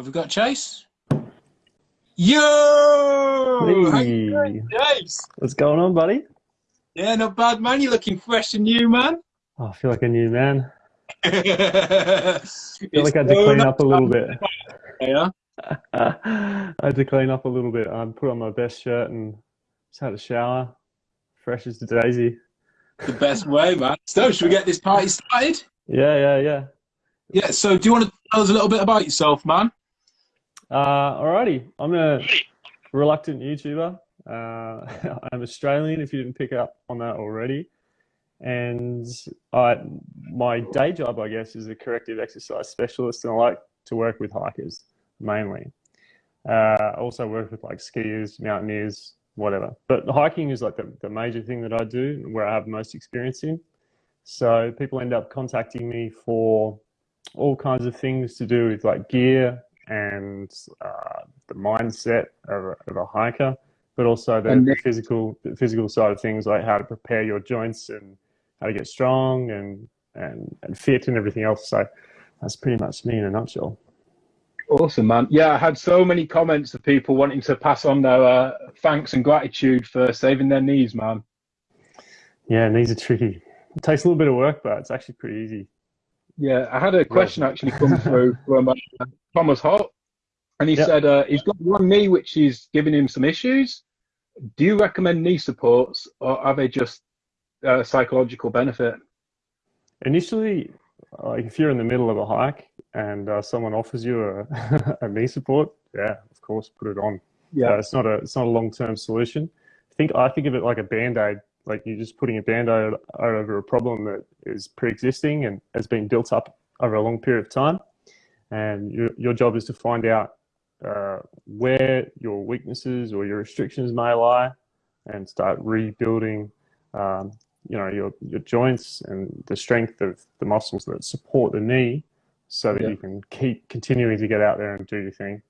Have we got Chase? Yo! Hey. Chase? What's going on, buddy? Yeah, not bad, man. You're looking fresh and new, man. Oh, I feel like a new man. I feel like I had to clean up a little bit. Yeah. I had to clean up a little bit. I put on my best shirt and just had a shower, fresh as a daisy. The best way, man. So, should we get this party started? Yeah, yeah, yeah. Yeah, so do you want to tell us a little bit about yourself, man? Uh, alrighty, I'm a reluctant YouTuber. Uh, I'm Australian, if you didn't pick up on that already. And I, my day job, I guess, is a corrective exercise specialist, and I like to work with hikers mainly. Uh, I also work with like skiers, mountaineers, whatever. But hiking is like the, the major thing that I do, where I have most experience in. So people end up contacting me for all kinds of things to do with like gear and uh, the mindset of a, of a hiker, but also the, the physical the physical side of things, like how to prepare your joints and how to get strong and and, and fit and everything else. So that's pretty much me in a nutshell. Awesome, man. Yeah, I had so many comments of people wanting to pass on their uh, thanks and gratitude for saving their knees, man. Yeah, knees are tricky. It takes a little bit of work, but it's actually pretty easy. Yeah, I had a question actually come through from uh, Thomas Holt, and he Yep. said uh, he's got one knee which is giving him some issues. Do you recommend knee supports, or are they just uh, psychological benefit? Initially, like if you're in the middle of a hike and uh, someone offers you a, a knee support, yeah, of course, put it on. Yeah. Uh, it's not a it's not a long term solution. I think I think of it like a band aid. Like you're just putting a band aid over a problem that is pre existing and has been built up over a long period of time. And your your job is to find out uh, where your weaknesses or your restrictions may lie, and start rebuilding. Um, you know your your joints and the strength of the muscles that support the knee, so that Yeah. you can keep continuing to get out there and do your thing.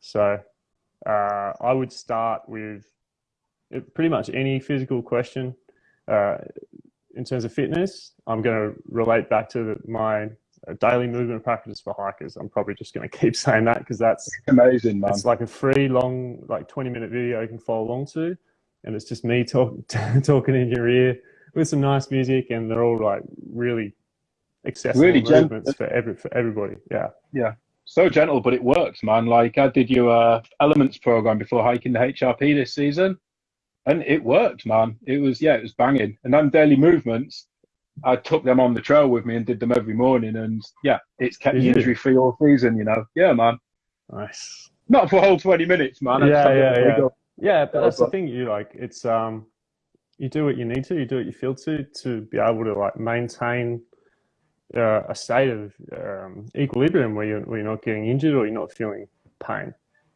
So uh, I would start with it- pretty much any physical question uh, in terms of fitness. I'm going to relate back to my uh, daily movement practice for hikers. I'm probably just going to keep saying that because that's Amazing, man. it's like a free, long, like 20 minute video you can follow along to. And it's just me talk, talking in your ear with some nice music. And they're all like really accessible Really gentle. movements for, every, for everybody. Yeah. Yeah. So gentle, but it works, man. Like I did your uh, elements program before hiking the HRP this season, and it worked, man. It was yeah, it was banging. And then daily movements, I took them on the trail with me and did them every morning, and yeah, it's kept me injury free all season. You know, yeah, man. Nice. Not for a whole twenty minutes, man. I Yeah, yeah, yeah. Yeah, but that's the thing. You like it's um, you do what you need to. You do what you feel to to be able to like maintain uh, a state of um, equilibrium where you're where you're not getting injured or you're not feeling pain.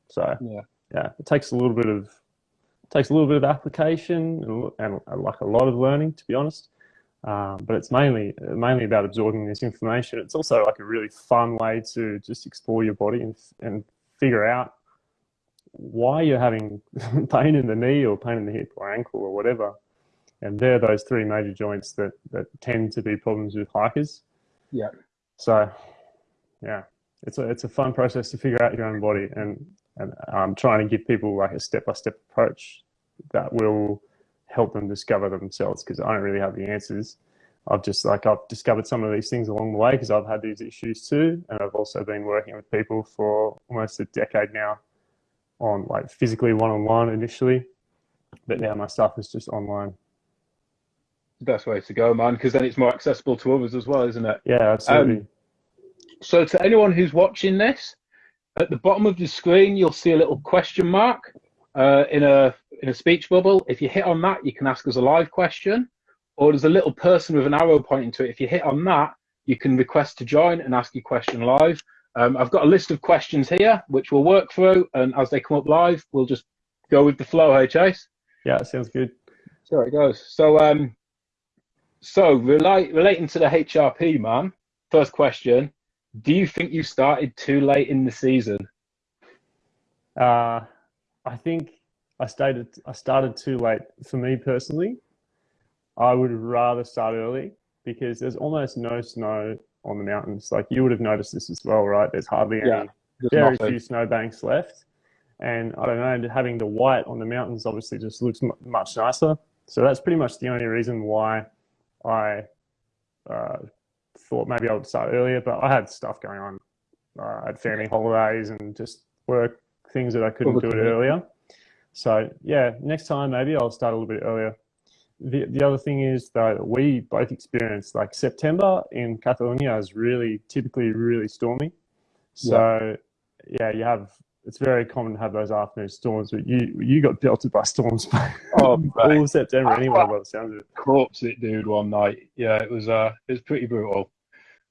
So Yeah. yeah, it takes a little bit of takes a little bit of application and, and, like a lot of learning, to be honest. Um, but it's mainly mainly about absorbing this information. It's also like a really fun way to just explore your body and and figure out why you're having pain in the knee or pain in the hip or ankle or whatever. And they're those three major joints that, that tend to be problems with hikers. Yeah. So, yeah, it's a, it's a fun process to figure out your own body. And, and I'm trying to give people like a step by step approach that will help them discover themselves because I don't really have the answers. I've just like I've discovered some of these things along the way because I've had these issues too, and I've also been working with people for almost a decade now on like physically one on one initially, but now my stuff is just online. the best way to go, man, because then it's more accessible to others as well, isn't it? Yeah, absolutely. Um, so to anyone who's watching this, at the bottom of the screen you'll see a little question mark uh, in a in a speech bubble. If you hit on that, you can ask us a live question, or there's a little person with an arrow pointing to it. If you hit on that, you can request to join and ask your question live. Um, I've got a list of questions here which we'll work through, and as they come up live, we'll just go with the flow. Hey, Chase. yeah, sounds good. So it goes. So um, so relate, relating to the HRP, man. First question: Do you think you started too late in the season? Uh, I think I started I started too late for me personally. I would rather start early because there's almost no snow on the mountains. Like you would have noticed this as well, right? There's hardly Yeah. any very nothing. few snowbanks left. And I don't know, having the white on the mountains obviously just looks mu much nicer. So that's pretty much the only reason why I uh, thought maybe I would start earlier. But I had stuff going on. Uh, I had family holidays and just work things that I couldn't do it earlier. So yeah, next time maybe I'll start a little bit earlier. The, the other thing is that we both experienced like September in Catalonia is really typically really stormy. So yeah, you have it's very common to have those afternoon storms, but you you got belted by storms Oh, all of September anyway by the sounds of it. corpse it, dude, one night. Yeah, it was uh, it was pretty brutal.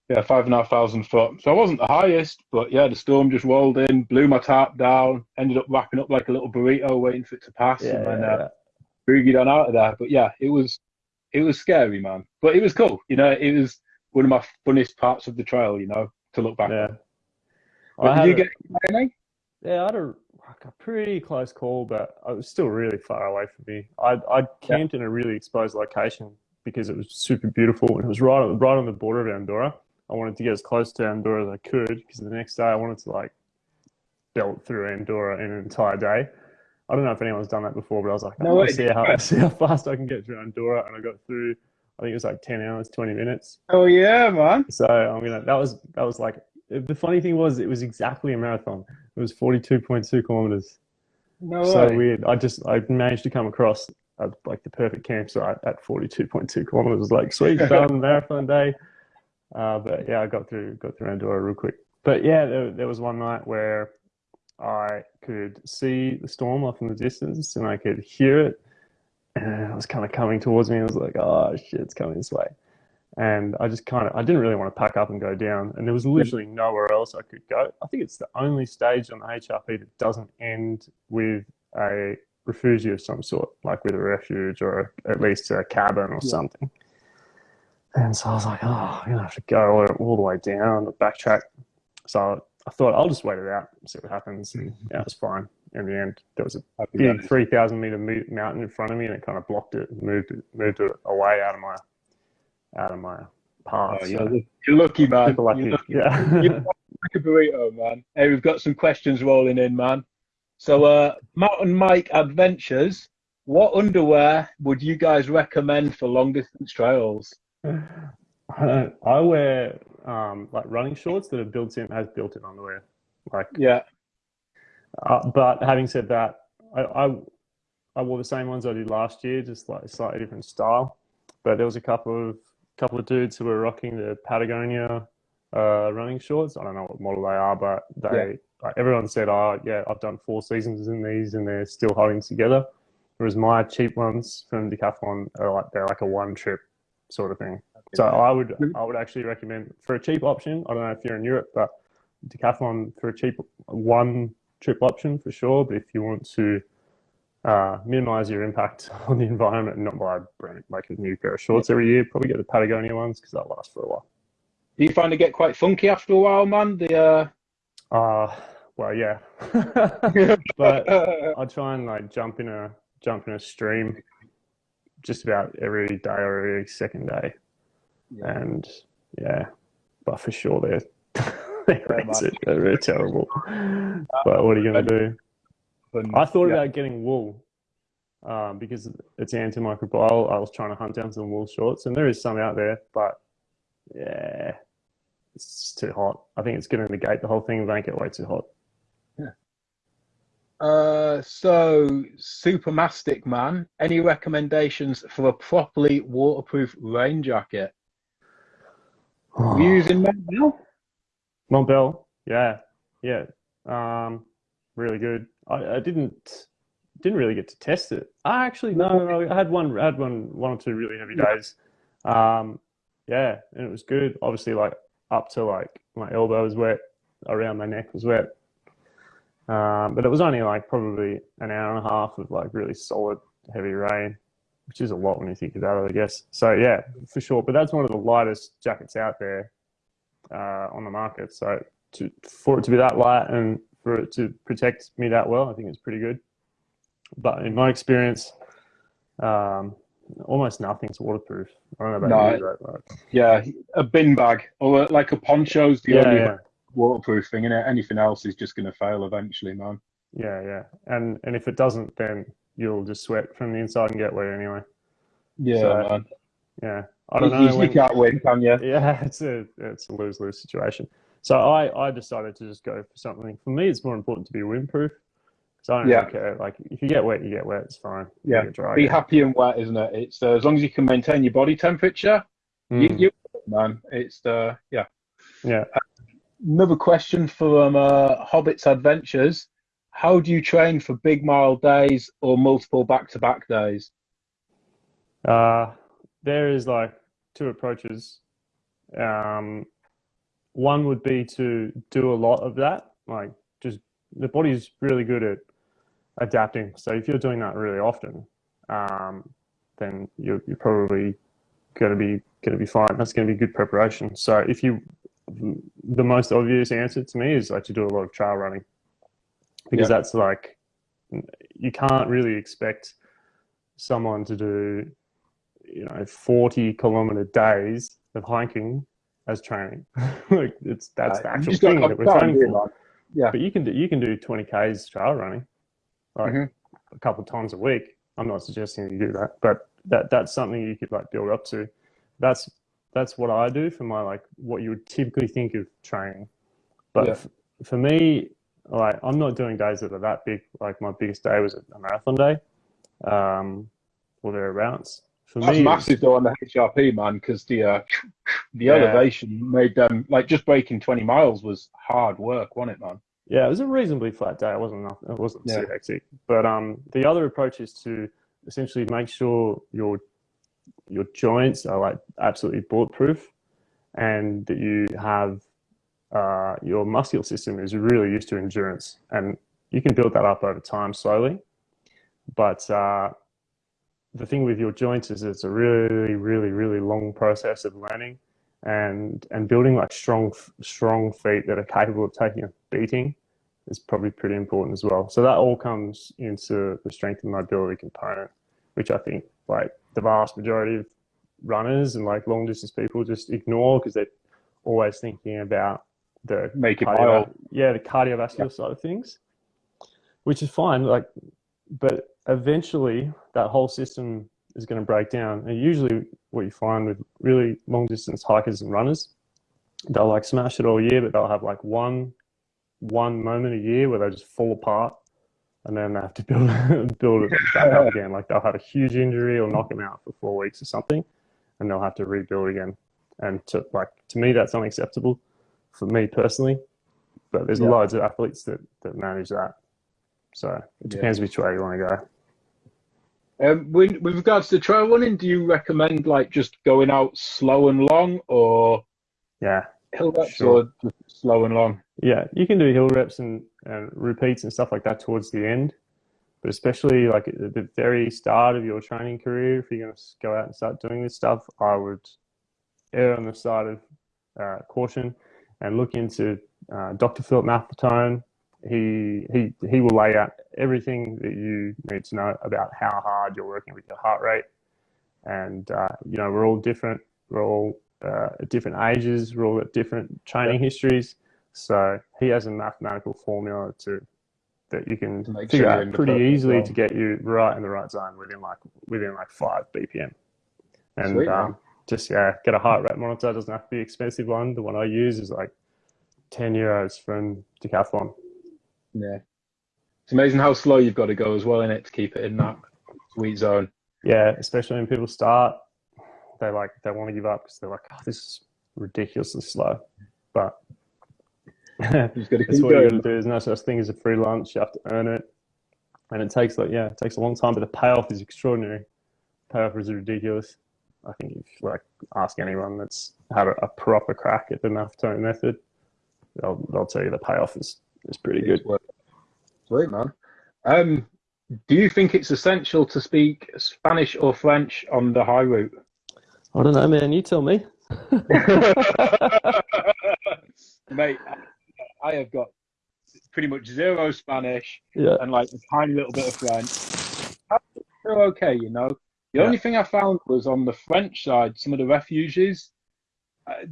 Yeah, five and a half thousand foot. So I wasn't the highest, but yeah, the storm just rolled in, blew my tarp down, ended up wrapping up like a little burrito, waiting for it to pass, Yeah, and then yeah, uh, boogied on out of there. But yeah, it was it was scary, man. But it was cool. You know, it was one of my funnest parts of the trail. You know, to look back. yeah. on. I But had did you get any? Yeah, I had a, like a pretty close call, but it was still really far away from me. I I camped in a really exposed location because it was super beautiful and it was right on right on the border of Andorra. I wanted to get as close to Andorra as I could because the next day I wanted to like belt through Andorra in an entire day. I don't know if anyone's done that before, but I was like, No oh, I want to see how see how fast I can get through Andorra, and I got through. I think it was like ten hours, twenty minutes. Oh yeah, man. So I'm gonna. That was that was like the funny thing was it was exactly a marathon. It was forty two point two kilometers. No so way. weird. I just I managed to come across uh like the perfect campsite at forty two point two kilometers. Like sweet done marathon day. Uh, but yeah, I got through got through Andorra real quick. But yeah, there, there was one night where I could see the storm off in the distance and I could hear it. And it was kind of coming towards me. I was like, oh shit, it's coming this way. And I just kind of, I didn't really want to pack up and go down. And there was literally nowhere else I could go. I think it's the only stage on the HRP that doesn't end with a refugia of some sort, like with a refuge or at least a cabin or Yeah. something. And so I was like, oh, I'm to have to go all, all the way down, backtrack. So I thought I'll just wait it out and see what happens. And mm-hmm. yeah, it was fine. In the end, there was a big 3,000 meter mountain in front of me and it kind of blocked it, moved it, moved it away out of my, out of my path. Oh, you're, lu- you're lucky, man. super lucky. You're lucky. Yeah. You're like a burrito, man. Hey, we've got some questions rolling in, man. So, uh, Mountain Mike Adventures, what underwear would you guys recommend for long distance trails? I I wear um, like running shorts that are built in has built-in underwear. Like, Yeah, uh, but having said that, I, I I wore the same ones I did last year, just like a slightly different style. But there was a couple of couple of dudes who were rocking the Patagonia uh, running shorts. I don't know what model they are, but they like everyone said, "Oh, yeah, I've done four seasons in these, and they're still holding together." Whereas my cheap ones from Decathlon are like they're like a one trip sort of thing. So I would I would actually recommend for a cheap option. I don't know if you're in Europe, but Decathlon for a cheap one trip option for sure. But if you want to uh, minimize your impact on the environment and not buy a brand like a new pair of shorts every year, probably get the Patagonia ones because they'll last for a while. Do you find it get quite funky after a while, man? The uh, Uh, well, yeah, but I try and like jump in a jump in a stream just about every day or every second day. Yeah. and yeah, but for sure they're they're, rancid. they're, they're terrible. But what are you gonna do? And- I thought yeah. about getting wool um, because it's antimicrobial. I was trying to hunt down some wool shorts, and there is some out there, but yeah, it's just too hot. I think it's going to negate the whole thing. and Make it way too hot. Uh, so Super Mastic Man, any recommendations for a properly waterproof rain jacket? Are you using Montbell? Montbell, yeah, yeah, um, really good. I, I didn't didn't really get to test it. I actually no, no, no, I had one I had one one or two really heavy days. Um, yeah, and it was good. Obviously, like up to like my elbow was wet, around my neck was wet. Um, but it was only like probably an hour and a half of like really solid heavy rain, which is a lot when you think about it, I guess. So yeah, for sure. But that's one of the lightest jackets out there uh, on the market. So to, for it to be that light and for it to protect me that well, I think it's pretty good. But in my experience, um, almost nothing's waterproof. I don't know about No, you, like, Yeah, a bin bag or like a poncho's the yeah, only yeah. waterproofing, and anything else is just going to fail eventually, man. Yeah, yeah, and and if it doesn't, then you'll just sweat from the inside and get wet anyway. Yeah, So, man. Yeah, I don't You- know. You, when- can't win, can you? yeah, it's a it's a lose lose situation. So I I decided to just go for something. For me, it's more important to be windproof. So I don't Yeah. really care. Like if you get wet, you get wet. It's fine. You Yeah. dry. Be happy and wet, isn't it? It's uh, as long as you can maintain your body temperature. You, Mm, you, man. It's uh, yeah. yeah. Another question from uh, Hobbits Adventures. How do you train for big mile days or multiple back-to-back days? Uh, there is like two approaches. Um, one would be to do a lot of that, like just the body's really good at adapting. So if you're doing that really often, um, then you're, you're probably going to be going to be fine. That's going to be good preparation. So if you, the most obvious answer to me is like to do a lot of trail running, because Yeah. that's like you can't really expect someone to do you know 40 kilometer days of hiking as training like it's that's the Uh, you actual thing that we're training for. Yeah. but you can do you can do 20 k's trail running like Mhm. a couple times a week i'm not suggesting you do that but that that's something you could like build up to that's that's what i do for my like what you would typically think of training but Yeah. for me like i'm not doing days that are that big like my biggest day was a marathon day um or thereabouts for That's me massive though on the HRP, man, because the uh, the Yeah. elevation made them like just breaking 20 miles was hard work, wasn't it, man? Yeah, it was a reasonably flat day. It wasn't enough, it wasn't Yeah. too hectic. But um, the other approach is to essentially make sure your your joints are like absolutely bulletproof, and that you have uh, your muscular system is really used to endurance, and you can build that up over time slowly. But uh, the thing with your joints is it's a really, really, really long process of learning and and building like strong strong feet that are capable of taking a beating is probably pretty important as well. So that all comes into the strength and mobility component, which I think like the vast majority of runners and like long distance people just ignore because they're always thinking about the Make it cardio- yeah, the cardiovascular side of things, which is fine. Like, but eventually that whole system is going to break down. And usually, what you find with really long distance hikers and runners, they'll like smash it all year, but they'll have like one one moment a year where they just fall apart, and then they have to build build it back up again. Like they'll have a huge injury or knock them out for four weeks or something, and they'll have to rebuild again. And to like to me, that's unacceptable for me personally. But there's Yeah. loads of athletes that that manage that. So it Yeah. depends which way you want to go. Um, with, with regards to trail running, do you recommend like just going out slow and long, or Yeah, hill reps, Sure. or just slow and long? yeah. You can do hill reps and, and repeats and stuff like that towards the end, but especially like at the very start of your training career, if you're going to go out and start doing this stuff, I would err on the side of uh, caution and look into uh, Dr. Philip Maffetone. He he he will lay out everything that you need to know about how hard you're working with your heart rate, and uh, you know we're all different. We're all uh, at different ages. We're all at different training histories. So he has a mathematical formula to that you can make figure sure out pretty easily zone. to get you right in the right zone within like within like five BPM. And Sweet, um, just yeah, get a heart rate monitor. It doesn't have to be an expensive one. The one I use is like ten euros from Decathlon. Yeah, it's amazing how slow you've got to go as well in it to keep it in that sweet zone. Yeah, especially when people start, they like they want to give up because they're like, oh, this is ridiculously slow. But You just got to That's what you got to do. There's no such thing as a free lunch. You have to earn it, and it takes like yeah, it takes a long time. But the payoff is extraordinary. Payoff is ridiculous. I think if you like ask anyone that's had a, a proper crack at the Maffetone method, they'll they'll tell you the payoff is is pretty good. Sweet man. Um, do you think it's essential to speak Spanish or French on the high route? I don't know, man. You tell me. Mate, I have got pretty much zero Spanish Yeah. and like a tiny little bit of French. They're okay, you know. The Yeah. only thing I found was on the French side, some of the refuges,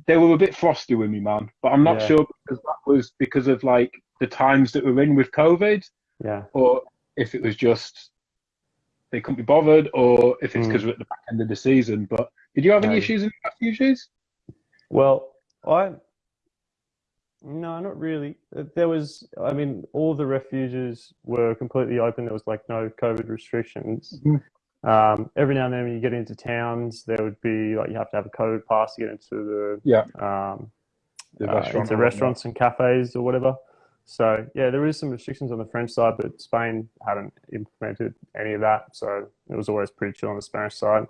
they were a bit frosty with me, man. But I'm not Yeah. sure because that was because of like the times that we're in with COVID, Yeah. or if it was just they couldn't be bothered, or if it's Mm. because we're at the back end of the season. But did you have any No. issues in the refugees? Well, I no, not really. Uh, There was, I mean, all the refuges were completely open. There was like no COVID restrictions. Mhm. Um, every now and then, when you get into towns, there would be like you have to have a code pass to get into Yeah. the um, The uh, into restaurants and cafes or whatever. So yeah, there is some restrictions on the French side, but Spain hadn't implemented any of that, so it was always pretty chill on the Spanish side.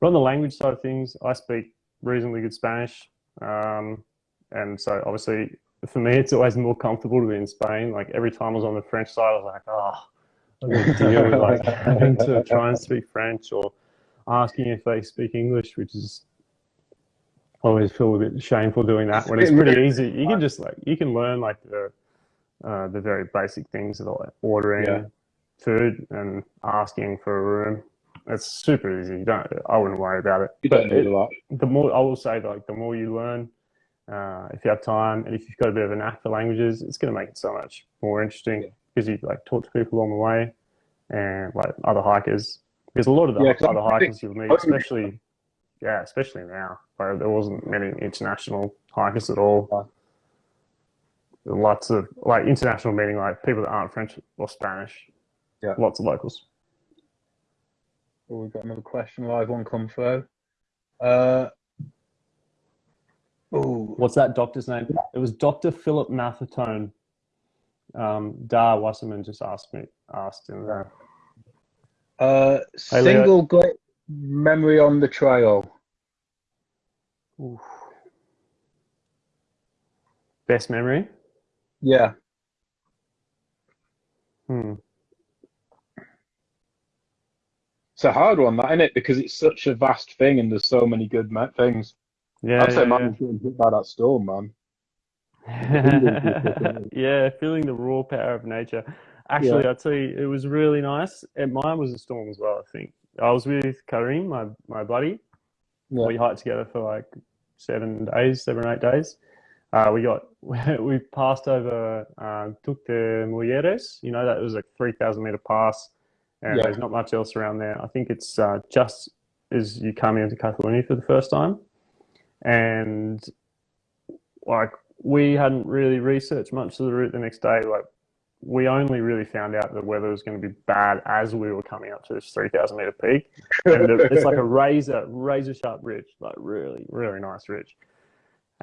But on the language side of things, I speak reasonably good Spanish, um, and so obviously for me, it's always more comfortable to be in Spain. Like every time I was on the French side, I was like, oh, I got to deal with like having to try and speak French or asking if they speak English, which is I always feel a bit shameful doing that when it's pretty easy. You can just like you can learn like the uh, the very basic things of like ordering Yeah. food and asking for a room. It's super easy. You don't. I wouldn't worry about it. You But don't need it- a lot. the more I will say, like the more you learn, uh, if you have time and if you've got a bit of a knack for languages, it's going to make it so much more interesting. Because you like talk to people along the way and like other hikers. Because a lot of the Yeah, 'cause other hikers you'll meet, especially yeah, especially now, where there wasn't many international hikers at all. Lots of like international meaning like people that aren't French or Spanish. Yeah. Lots of locals. Oh, we've got another question live one come through. Uh, oh, What's that doctor's name? It was Dr. Philip Maffetone. Um, Dar Wasserman just asked me, asked in there. uh, Hey, Leo. single great memory on the trail. Oof. Best memory? Yeah, Hmm. it's a hard one, that isn't it? Because it's such a vast thing, and there's so many good things. Yeah, I'd say yeah, mine was getting hit by that storm, man. yeah. feeling the raw power of nature. Actually, Yeah. I'll tell you, it was really nice. And mine was a storm as well, I think. I was with Karim, my, my buddy. Yeah. We hiked together for like seven days, seven or eight days. Uh, we got we passed over uh, Duc de Mujeres. You know that was a three thousand meter pass, and Yeah. there's not much else around there. I think it's uh, just as you come into Catalonia for the first time, and like we hadn't really researched much of the route the next day. Like we only really found out the weather was going to be bad as we were coming up to this three thousand meter peak. And it's like a razor razor sharp ridge like really really nice ridge.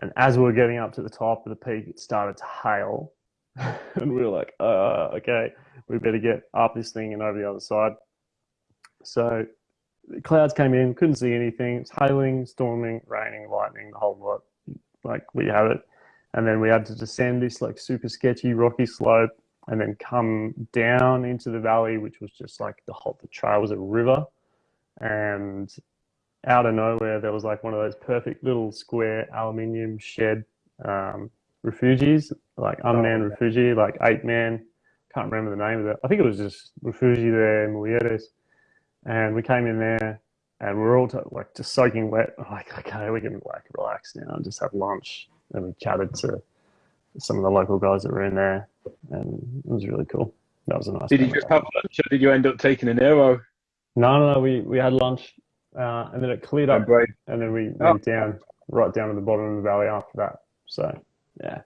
And as we were getting up to the top of the peak it started to hail. And we were like uh okay we better get up this thing and over the other side. So the clouds came in couldn't see anything. It's hailing storming raining lightning the whole lot. Like we have it and then we had to descend this like super sketchy rocky slope and then come down into the valley, which was just like the whole the trail was a river, and out of nowhere there was like one of those perfect little square aluminium shed um, refugees, like unmanned refugee, like eight man. Can't remember the name of it. I think it was just Refugee de Mujeres, and we came in there and we we're all like just soaking wet. Like okay, we can like relax now and just have lunch. And we chatted to some of the local guys that were in there, and it was really cool. That was a nice. Did you just have lunch, or did you end up taking an arrow? No, no, no. We we had lunch, uh, and then it cleared up, brave. and then we Oh. went down right down to the bottom of the valley after that. So yeah,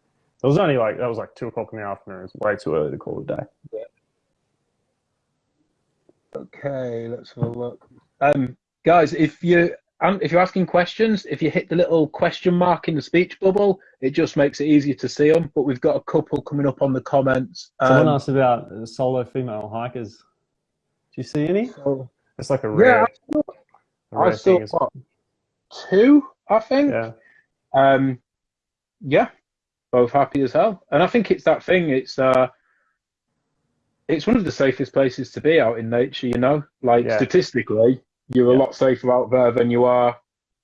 it was only like that was like two o'clock in the afternoon. It's way too early to call it a day. Okay, let's have a look. Um, guys, if you um, if you're asking questions, if you hit the little question mark in the speech bubble, it just makes it easier to see them. But we've got a couple coming up on the comments. Someone Um, asked about solo female hikers. Do you see any? so- It's like a yeah, rare, I saw, I saw what, two, I think. Yeah, Um, yeah, both happy as hell. And I think it's that thing. It's uh, it's one of the safest places to be out in nature. You know, like Yeah. statistically, you're a lot safer out there than you are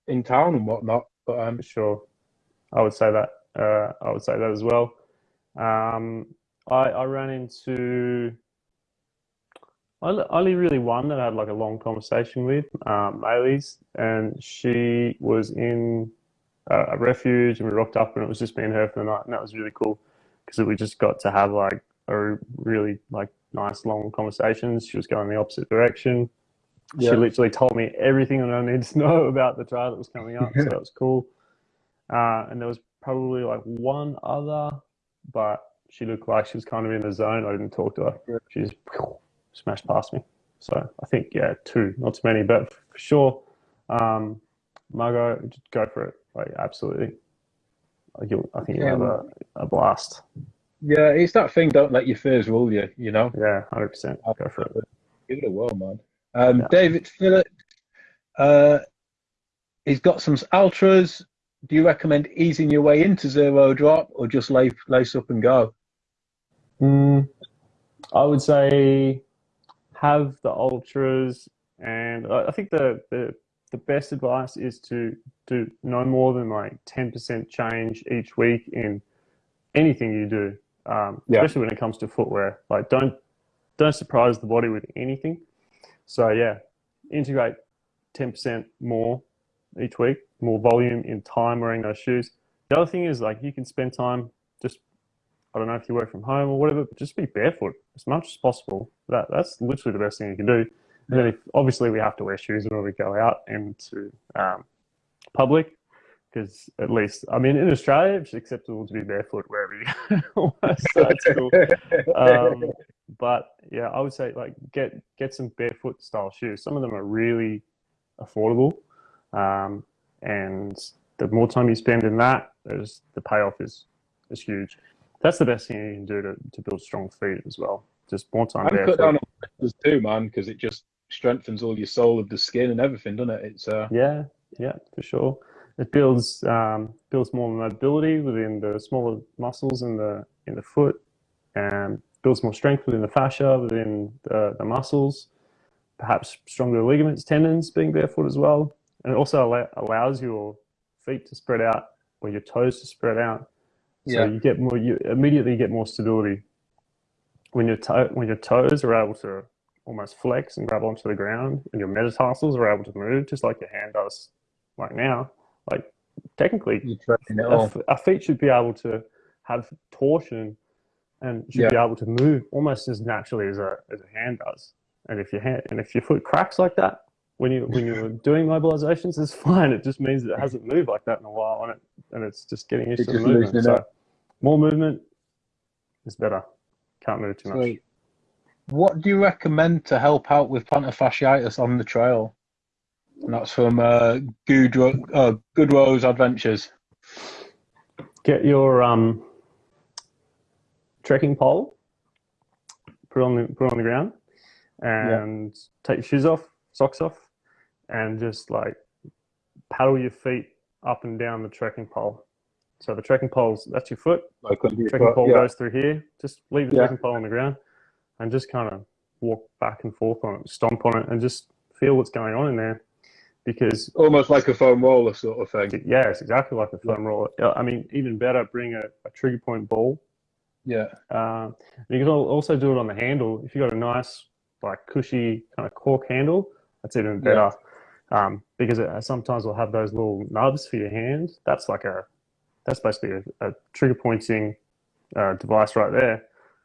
in town and whatnot. But um, sure. I would say that. Uh, I would say that as well. Um, I, I ran into only only really one that I had like a long conversation with, um, Maylis, and she was in a, a refuge, and we rocked up, and it was just me and her for the night, and that was really cool because we just got to have like a really like nice long conversations. She was going the opposite direction. Yeah. She literally told me everything that I needed to know about the trial that was coming up, so that was cool. Uh, and there was probably like one other, but she looked like she was kind of in the zone. I didn't talk to her. Yeah. She just smashed past me. So I think yeah, two, not too many, but for sure, um, Margot, go for it. Like absolutely, like I think you'll have a, a blast. Yeah, it's that thing. Don't let your fears rule you. You know, Yeah, hundred percent. Go for it. give it a whirl, man. Um, Yeah. David Phillips, uh, he's got some ultras. Do you recommend easing your way into zero drop or just lace, lace up and go? Mm, I would say have the ultras, and I I think the, the the best advice is to do no more than like ten percent change each week in anything you do, um, Yeah. especially when it comes to footwear. Like don't don't surprise the body with anything. So yeah, integrate ten percent more each week, more volume in time wearing those shoes. The other thing is like you can spend time just I don't know if you work from home or whatever, but just be barefoot as much as possible. That that's literally the best thing you can do. And then if obviously we have to wear shoes when we go out into um, public, because at least I mean in Australia it's acceptable to be barefoot wherever you go. so that's cool. Um, but yeah, I would say like get get some barefoot style shoes. Some of them are really affordable, um, and the more time you spend in that, there's the payoff is is huge. That's the best thing you can do to, to build strong feet as well. Just more time I'm cut barefoot. down on blisters too, man, because it just strengthens all your soul of the skin and everything, doesn't it? It's uh, Yeah, yeah, for sure. It builds um, builds more mobility within the smaller muscles in the in the foot, and builds more strength within the fascia, within the, the muscles. Perhaps stronger ligaments, tendons, being barefoot as well, and it also allow, allows your feet to spread out or your toes to spread out. So Yeah. you get more. You immediately get more stability when your toe when your toes are able to almost flex and grab onto the ground, and your metatarsals are able to move just like your hand does right now. Like technically, it a, feet should be able to have torsion and should be able to move almost as naturally as a as a hand does. And if your hand and if your foot cracks like that when you when you're doing mobilizations, it's fine. It just means that it hasn't moved like that in a while, and it and it's just getting used It's to the movement. So more movement is better. Can't move too much. What do you recommend to help out with plantar fasciitis on the trail? And that's from uh, uh, Goodrow's Adventures. get your um, trekking pole, put on the put on the ground, and take your shoes off, socks off, and just like paddle your feet up and down the trekking pole. So the trekking pole's that's your foot. Like Trekking foot, pole yeah. goes through here. Just leave the Yeah. trekking pole on the ground, and just kind of walk back and forth on it, stomp on it, and just feel what's going on in there. Because Almost like a foam roller sort of thing. yeah, it's exactly like a foam roller. I mean, even better, bring a, a trigger point ball Yeah. um, and you can also do it on the handle. If you've got a nice, like, cushy kind of cork handle, that's even better. Um, because it sometimes will have those little nubs for your hand. That's like a, that's basically a, a trigger pointing uh, device right there.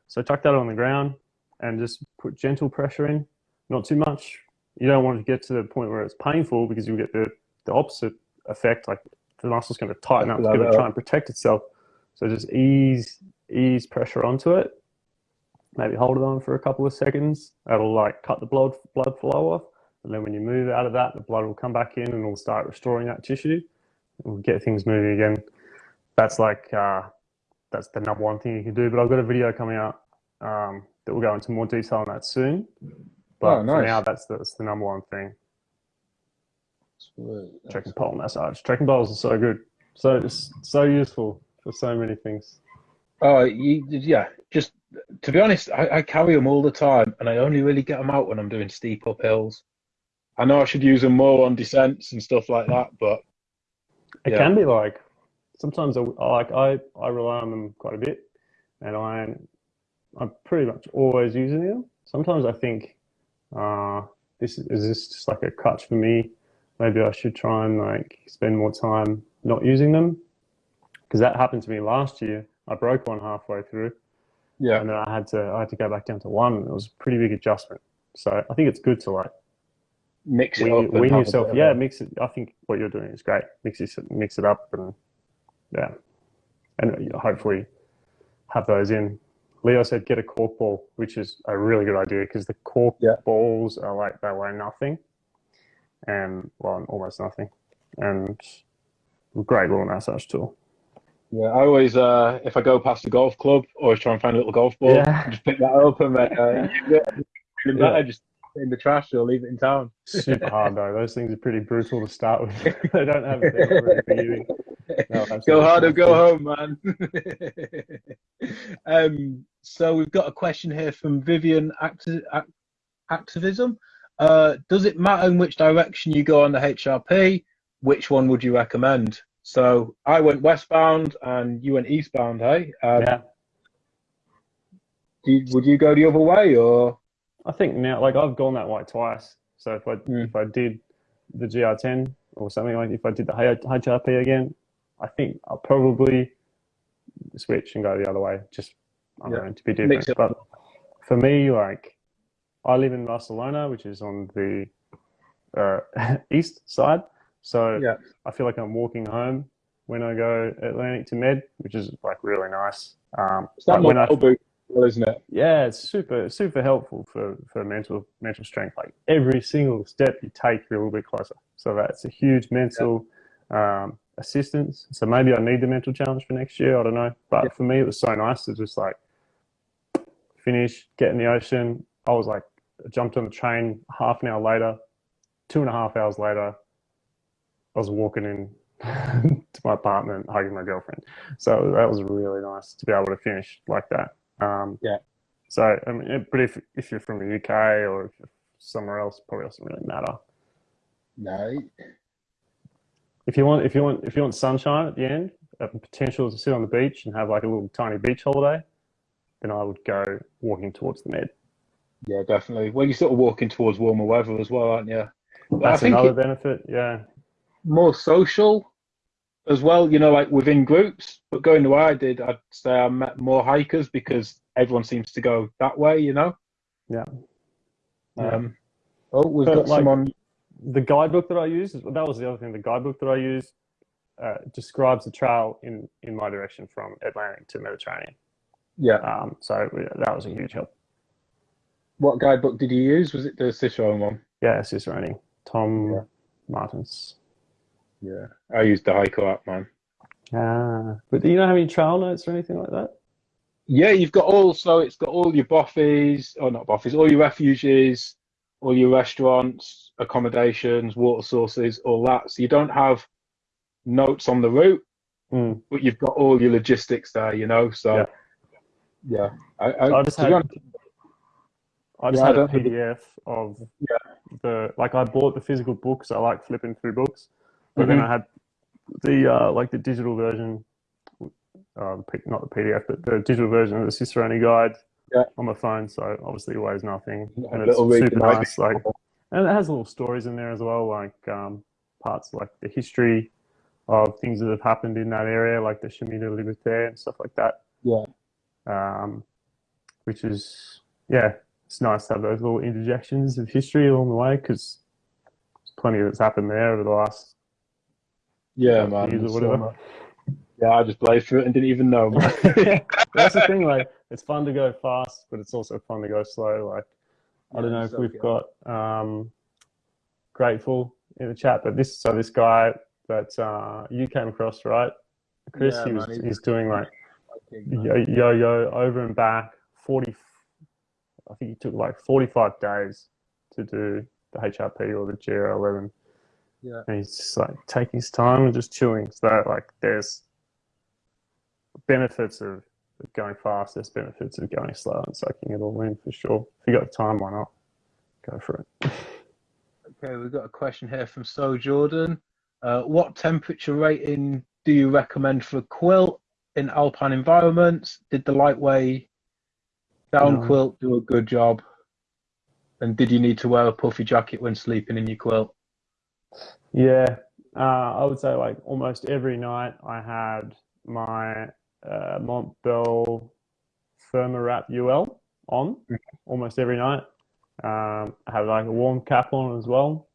So tuck that on the ground and just put gentle pressure in, not too much. You don't want to get to the point where it's painful because you'll get the, the opposite effect. Like the muscle's going to tighten up, it's going to try and protect itself. So just ease ease pressure onto it. Maybe hold it on for a couple of seconds. That'll like cut the blood blood flow off, and then when you move out of that, the blood will come back in and it'll start restoring that tissue. We'll get things moving again. That's like uh, that's the number one thing you can do. But I've got a video coming out um, that will go into more detail on that soon. But Oh, for now, that's the, that's the number one thing. Sweet. Trekking pole massage. Trekking poles are so good. So so useful for so many things. Oh, you, yeah. Just to be honest, I, I carry them all the time, and I only really get them out when I'm doing steep uphills. I know I should use them more on descents and stuff like that, but It Yeah. can be like sometimes I like I, I rely on them quite a bit, and I I'm pretty much always using them. Sometimes I think, uh, this is, is this just like a crutch for me? Maybe I should try and like spend more time not using them because that happened to me last year. I broke one halfway through, Yeah. and then I had to I had to go back down to one. It was a pretty big adjustment. So I think it's good to like Mix it wean, up. wean yourself. Yeah, mix it. I think what you're doing is great. Mix it, mix it up, and yeah, and hopefully have those in. Leo said get a cork ball, which is a really good idea because the cork Yeah. balls are like they weigh nothing, and well, almost nothing, and great little massage tool. Yeah, I always, uh, if I go past a golf club, always try and find a little golf ball. Yeah. Just pick that up and then uh, use it. Feeling Yeah. just put it in the trash or leave it in town. Super hard though. Those things are pretty brutal to start with. they don't have not really forgiving. No, go hard or go home, man. um, so we've got a question here from Vivian Acti- Ac- Activism. Uh, does it matter in which direction you go on the HRP? Which one would you recommend? So I went westbound and you went eastbound, hey? Um, Yeah. you- would you go the other way or? I think now, like I've gone that way twice. So if I Mm. if I did the GR10 or something like, if I did the HRP again, I think I'll probably switch and go the other way. Just I don't Yeah. know to be different. But for me, like I live in Barcelona, which is on the uh, east side. So Yeah. I feel like I'm walking home when I go Atlantic to Med, which is like really nice. Um, like when I, well, isn't it? yeah, it's super super helpful for, for mental mental strength. Like every single step you take, you're a little bit closer. So that's a huge mental um, assistance. So maybe I need the mental challenge for next year. I don't know. But Yeah. for me, it was so nice to just like finish, get in the ocean. I was like, I jumped on the train half an hour later, two and a half hours later, I was walking in to my apartment, hugging my girlfriend. So that was really nice to be able to finish like that. Um, Yeah. So, I mean, but if if you're from the UK or if you're somewhere else, probably doesn't really matter. No. If you want, if you want, if you want sunshine at the end, a potential to sit on the beach and have like a little tiny beach holiday, then I would go walking towards the med. Yeah, definitely. Well, you're sort of walking towards warmer weather as well, aren't you? But That's another it- benefit. Yeah. more social as well, you know, like within groups. But going the way I did, I'd say I met more hikers because everyone seems to go that way, you know. Yeah. Um, oh, we've But, got like- someone. the guidebook that I used, that was the other thing. The guidebook that I used uh, describes the trail in, in my direction from Atlantic to Mediterranean. Yeah. Um, so that was a huge help. What guidebook did you use? Was it the Cicerone one? Yeah, Cicerone, Tom Yeah. Martins. Yeah. I used the Hiker app, man. Ah, but do you not have any trail notes or anything like that? Yeah, you've got all. So it's got all your boffies, or not boffies, all your refuges, all your restaurants, accommodations, water sources, all that. So you don't have notes on the route, Mm. but you've got all your logistics there, you know. So Yeah. yeah, I, I, I just had- honest, I just Yeah, had a don't think it- PDF of Yeah. the like I bought the physical books. I like flipping through books, but then Mhm. I had the uh, like the digital version, uh, not the PDF, but the digital version of the Cicerone guide Yeah. on my phone. So obviously it weighs nothing, A and it's super nice. Like, and it has little stories in there as well, like um, parts like the history of things that have happened in that area, like the Chemin de Liberté and stuff like that. Yeah. Um, which is yeah, it's nice to have those little interjections of history along the way because plenty that's happened there over the last yeah, man. so yeah, I just blazed through it and didn't even know. That's the thing. Like, it's fun to go fast, but it's also fun to go slow. Like, I don't know if we've got um, grateful in the chat, but this so this guy that uh, you came across, right, Chris? Yeah, he was man, he's- he's doing like yo yo yo over and back forty. I think he took like forty five days to do the HRP or the GR11. Yeah. And he's just like taking his time and just chilling. So like there's benefits of going fast, there's benefits of going slow and soaking it all in for sure. If you got time, why not? Go for it. Okay, we've got a question here from So Jordan. Uh, what temperature rating do you recommend for a quilt in alpine environments? Did the lightweight down No. quilt do a good job? And did you need to wear a puffy jacket when sleeping in your quilt? Yeah. uh, I would say like almost every night I had my uh, Montbell Thermawrap UL on almost every night. Um, I have like a warm cap on as well.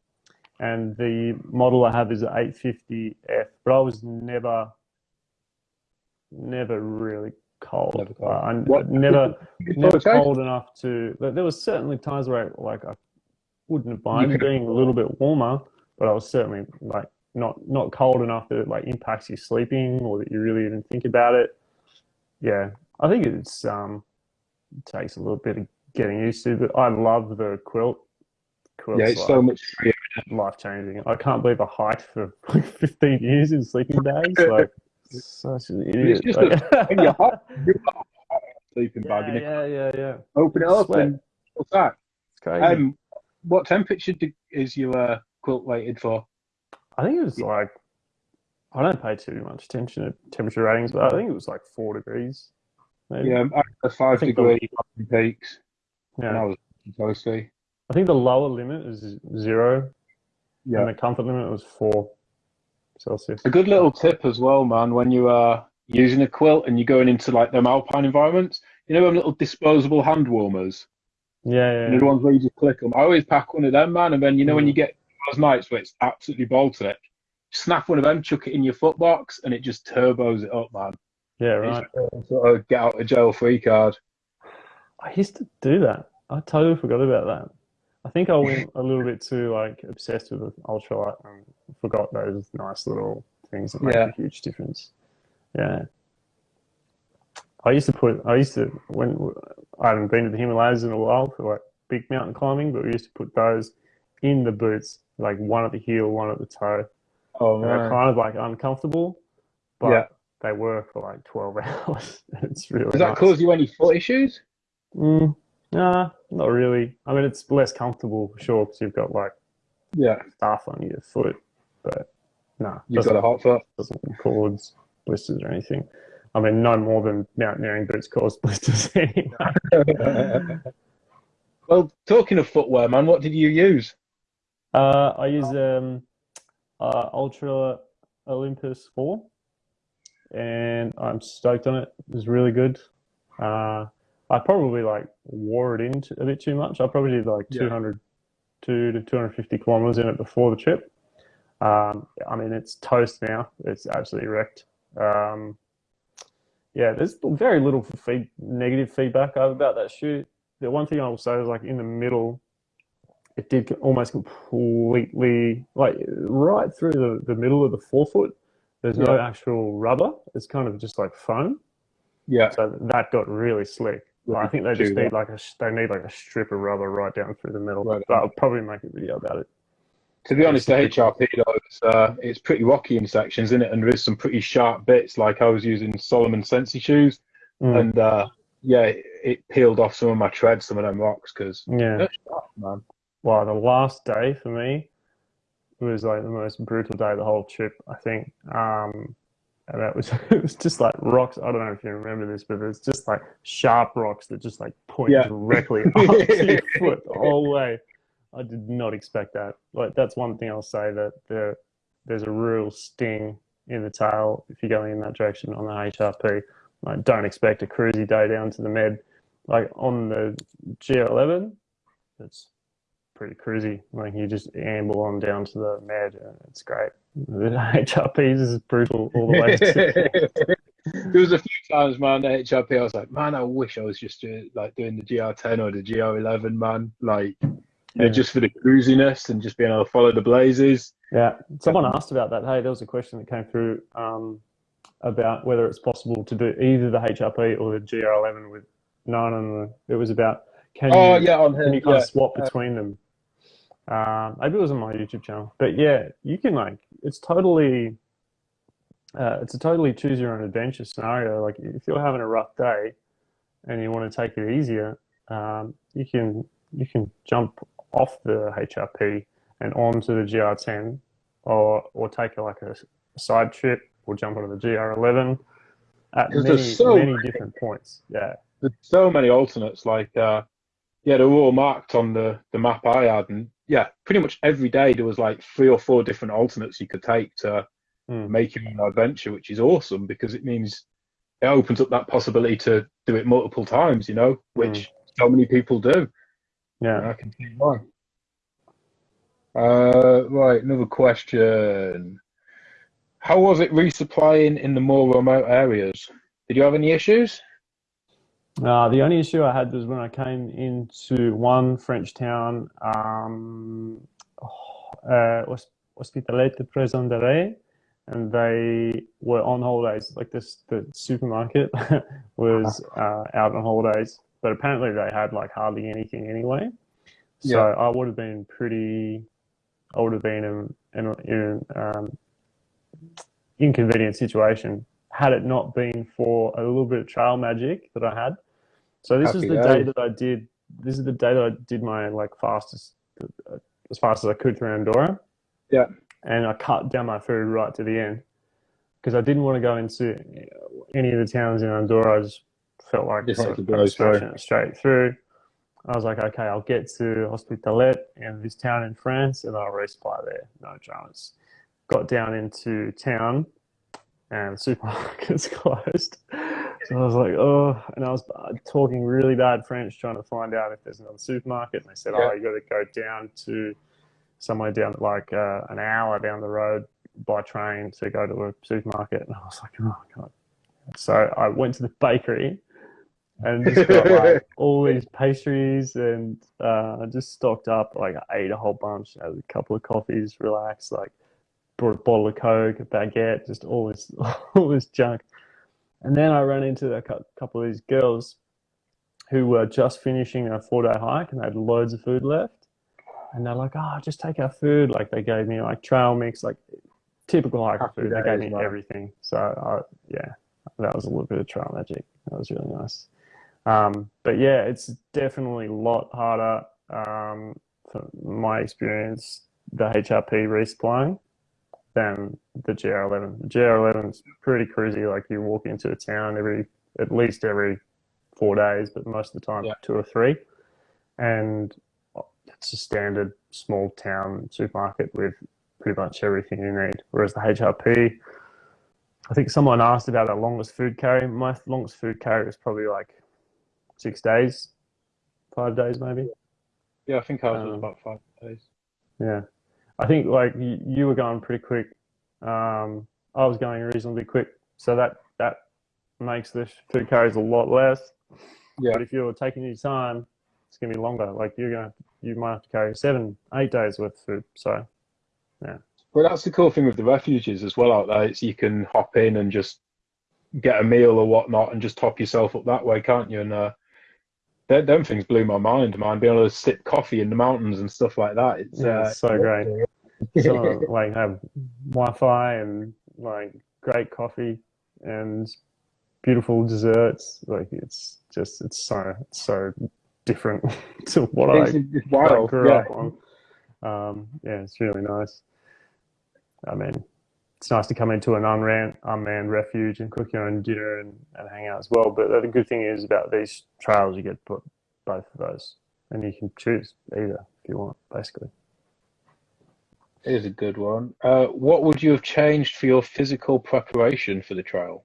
And the model I have is an 850F, but I was never, never really cold. Never cold. Uh, I What- never, never Okay. cold enough to. but There was certainly times where I, like I wouldn't have minded being a little bit warmer, but I was certainly like not not cold enough that it like impacts your sleeping or that you really even think about it. Yeah, I think it's um it takes a little bit of getting used to, but I love the quilt. Quilt's Yeah, it's like so much. life changing. I can't believe I hiked for like 15 years in sleeping bags. Like such an idiot. just Like- When you're hot, you're hot, sleeping yeah, you yeah, yeah, yeah. open it up Sweat. and what's that? It's crazy. Um, what temperature is your uh, quilt waited for? I think it was like I don't pay too much attention to temperature ratings, but I think it was like four degrees. Maybe. Yeah, a five think the- degree peaks, and I was toasty. I think the lower limit is zero, Yeah. and the comfort limit was four Celsius. A good little tip as well, man, when you are using a quilt and you're going into like them alpine environments, you know them little disposable hand warmers? Yeah, yeah. You know the ones where you just click them? I always pack one of them, man, and then you know when Mm. you get those nights where it's absolutely Baltic, snap one of them, chuck it in your foot box, and it just turbos it up, man. yeah, right. It's sort of get out of jail free card. I used to do that. I totally forgot about that. I think I went a little bit too like obsessed with the ultralight and forgot those nice little things that make Yeah. a huge difference. Yeah. I used to put. I used to when I haven't been to the Himalayas in a while for like big mountain climbing, but we used to put those in the boots, like one at the heel, one at the toe. Oh And they're kind of like uncomfortable, but Yeah. they were for like twelve hours. it's really Does that nice. cause you any foot issues? Mm, nah, not really. I mean, it's less comfortable for sure because you've got like Yeah, stuff on your foot, but no, you've got a hot foot. doesn't cause blisters or anything. I mean, no more than mountaineering boots cause blisters anyway. well, talking of footwear, man, what did you use? Uh, I use um, uh, Altra Olympus 4 and I'm stoked on it. It was really good. Uh, I probably like wore it in t- a bit too much. I probably did like Yeah. 200 2 to 250 kilometers in it before the trip. Um, I mean, it's toast now. It's absolutely wrecked. Um, yeah, there's very little feed, negative feedback I have about that shoe. The one thing I will say is like in the middle, it did almost completely like right through the, the middle of the forefoot. There's no actual rubber. It's kind of just like foam. Yeah, So that got really slick. I think they just need like a they need like a strip of rubber right down through the middle. Right. But I'll probably make a video about it. To be honest, the HRP though, it's, uh, it's pretty rocky in sections, isn't it? And there is some pretty sharp bits. Like I was using Salomon Sensi shoes, Mm. and uh, yeah, it, it peeled off some of my treads, some of them rocks, because Yeah. sharp, man. Well, the last day for me was like the most brutal day of the whole trip, I think. Um, and that was it was just like rocks. I don't know if you remember this, but it's just like sharp rocks that just like point Yeah. directly up to your foot the whole way. I did not expect that. Like that's one thing I'll say that there there's a real sting in the tail if you're going in that direction on the HRP. Like don't expect a cruisy day down to the med. Like on the GR11, it's pretty cruisy. Like you just amble on down to the med, and it's great. The HRPs is brutal all the way. To, there was a few times, man, the HRP, I was like, man, I wish I was just doing, like doing the GR10 or the GR11, man. Like, you know, just for the cruisiness and just being able to follow the blazes. yeah, someone asked about that. Hey, there was a question that came through um, about whether it's possible to do either the HRP or the GR11 with none on the. It was about can Oh, you yeah, on can you kind Yeah. of swap between them? Uh, maybe it was on my YouTube channel, but yeah, you can like it's totally, uh, it's a totally choose your own adventure scenario. Like if you're having a rough day and you want to take it easier, um, you can you can jump off the HRP and onto the GR10, or or take like a side trip or jump onto the GR11 at many so many many- different points. Yeah, There's so many alternates. Like, uh, yeah, they're all marked on the, the map I had. And yeah, pretty much every day there was like three or four different alternates you could take to Mm. make your own adventure, which is awesome because it means it opens up that possibility to do it multiple times, you know, which so many people do. Yeah. I can see why. Uh, right, another question. How was it resupplying in the more remote areas? Did you have any issues? Uh, the only issue I had was when I came into one French town, um, uh, Hospitalet de Prison de Ré, and they were on holidays. Like this, the supermarket was uh, out on holidays, but apparently they had like hardly anything anyway. So Yeah. I would have been pretty, I would have been in in, in um, inconvenient situation had it not been for a little bit of trail magic that I had. So this is the day days. that I did. This is the day that I did my like fastest, as fast as I could through Andorra. Yeah. And I cut down my food right to the end because I didn't want to go into any of the towns in Andorra. I just felt like Just sort like of to blow smashing it straight through. I was like, okay, I'll get to Hospitalet and this town in France, and I'll resupply there. No dramas. Got down into town, and the supermarket's closed. So I was like, oh, and I was uh, talking really bad French, trying to find out if there's another supermarket. And they said, Yeah. oh, you got to go down to somewhere down like uh, an hour down the road by train to go to a supermarket. And I was like, oh god. So I went to the bakery and just got like all these pastries and uh, I just stocked up. Like I ate a whole bunch, had a couple of coffees, relaxed, like brought a bottle of Coke, a baguette, just all this all this junk. And then I ran into a couple of these girls who were just finishing a four day hike and they had loads of food left. And they're like, oh, just take our food. Like they gave me like trail mix, like typical hiker Happy food. They gave me man. everything. So I, yeah, that was a little bit of trail magic. That was really nice. Um, but yeah, it's definitely a lot harder, um, from my experience, the HRP resupplying than the GR11. The GR11 is pretty cruisy. Like you walk into a town every, at least every four days, but most of the time Yeah. two or three. And it's a standard small town supermarket with pretty much everything you need. Whereas the HRP, I think someone asked about our longest food carry. My longest food carry was probably like six days, five days maybe. Yeah, I think I was Um, about five days. Yeah, I think like you, were going pretty quick. Um, I was going reasonably quick, so that that makes the food carries a lot less. Yeah. But if you're taking your time, it's gonna be longer. Like you're gonna, you might have to carry seven, eight days worth of food. So yeah. Well, that's the cool thing with the refuges as well out there. It's you can hop in and just get a meal or whatnot and just top yourself up that way, can't you? And uh, them, them things blew my mind, man. Being able to sip coffee in the mountains and stuff like that. It's, Yeah, uh, it's so great. some of like have Wi-Fi and like great coffee and beautiful desserts. Like it's just it's so it's so different to what I it's, it's I wild. grew Yeah. up on. Um, yeah, it's really nice. I mean, it's nice to come into an unmanned, unmanned refuge and cook your own dinner and, and hang out as well. But the good thing is about these trails, you get put both of those, and you can choose either if you want, basically. Here's a good one. Uh, what would you have changed for your physical preparation for the trail?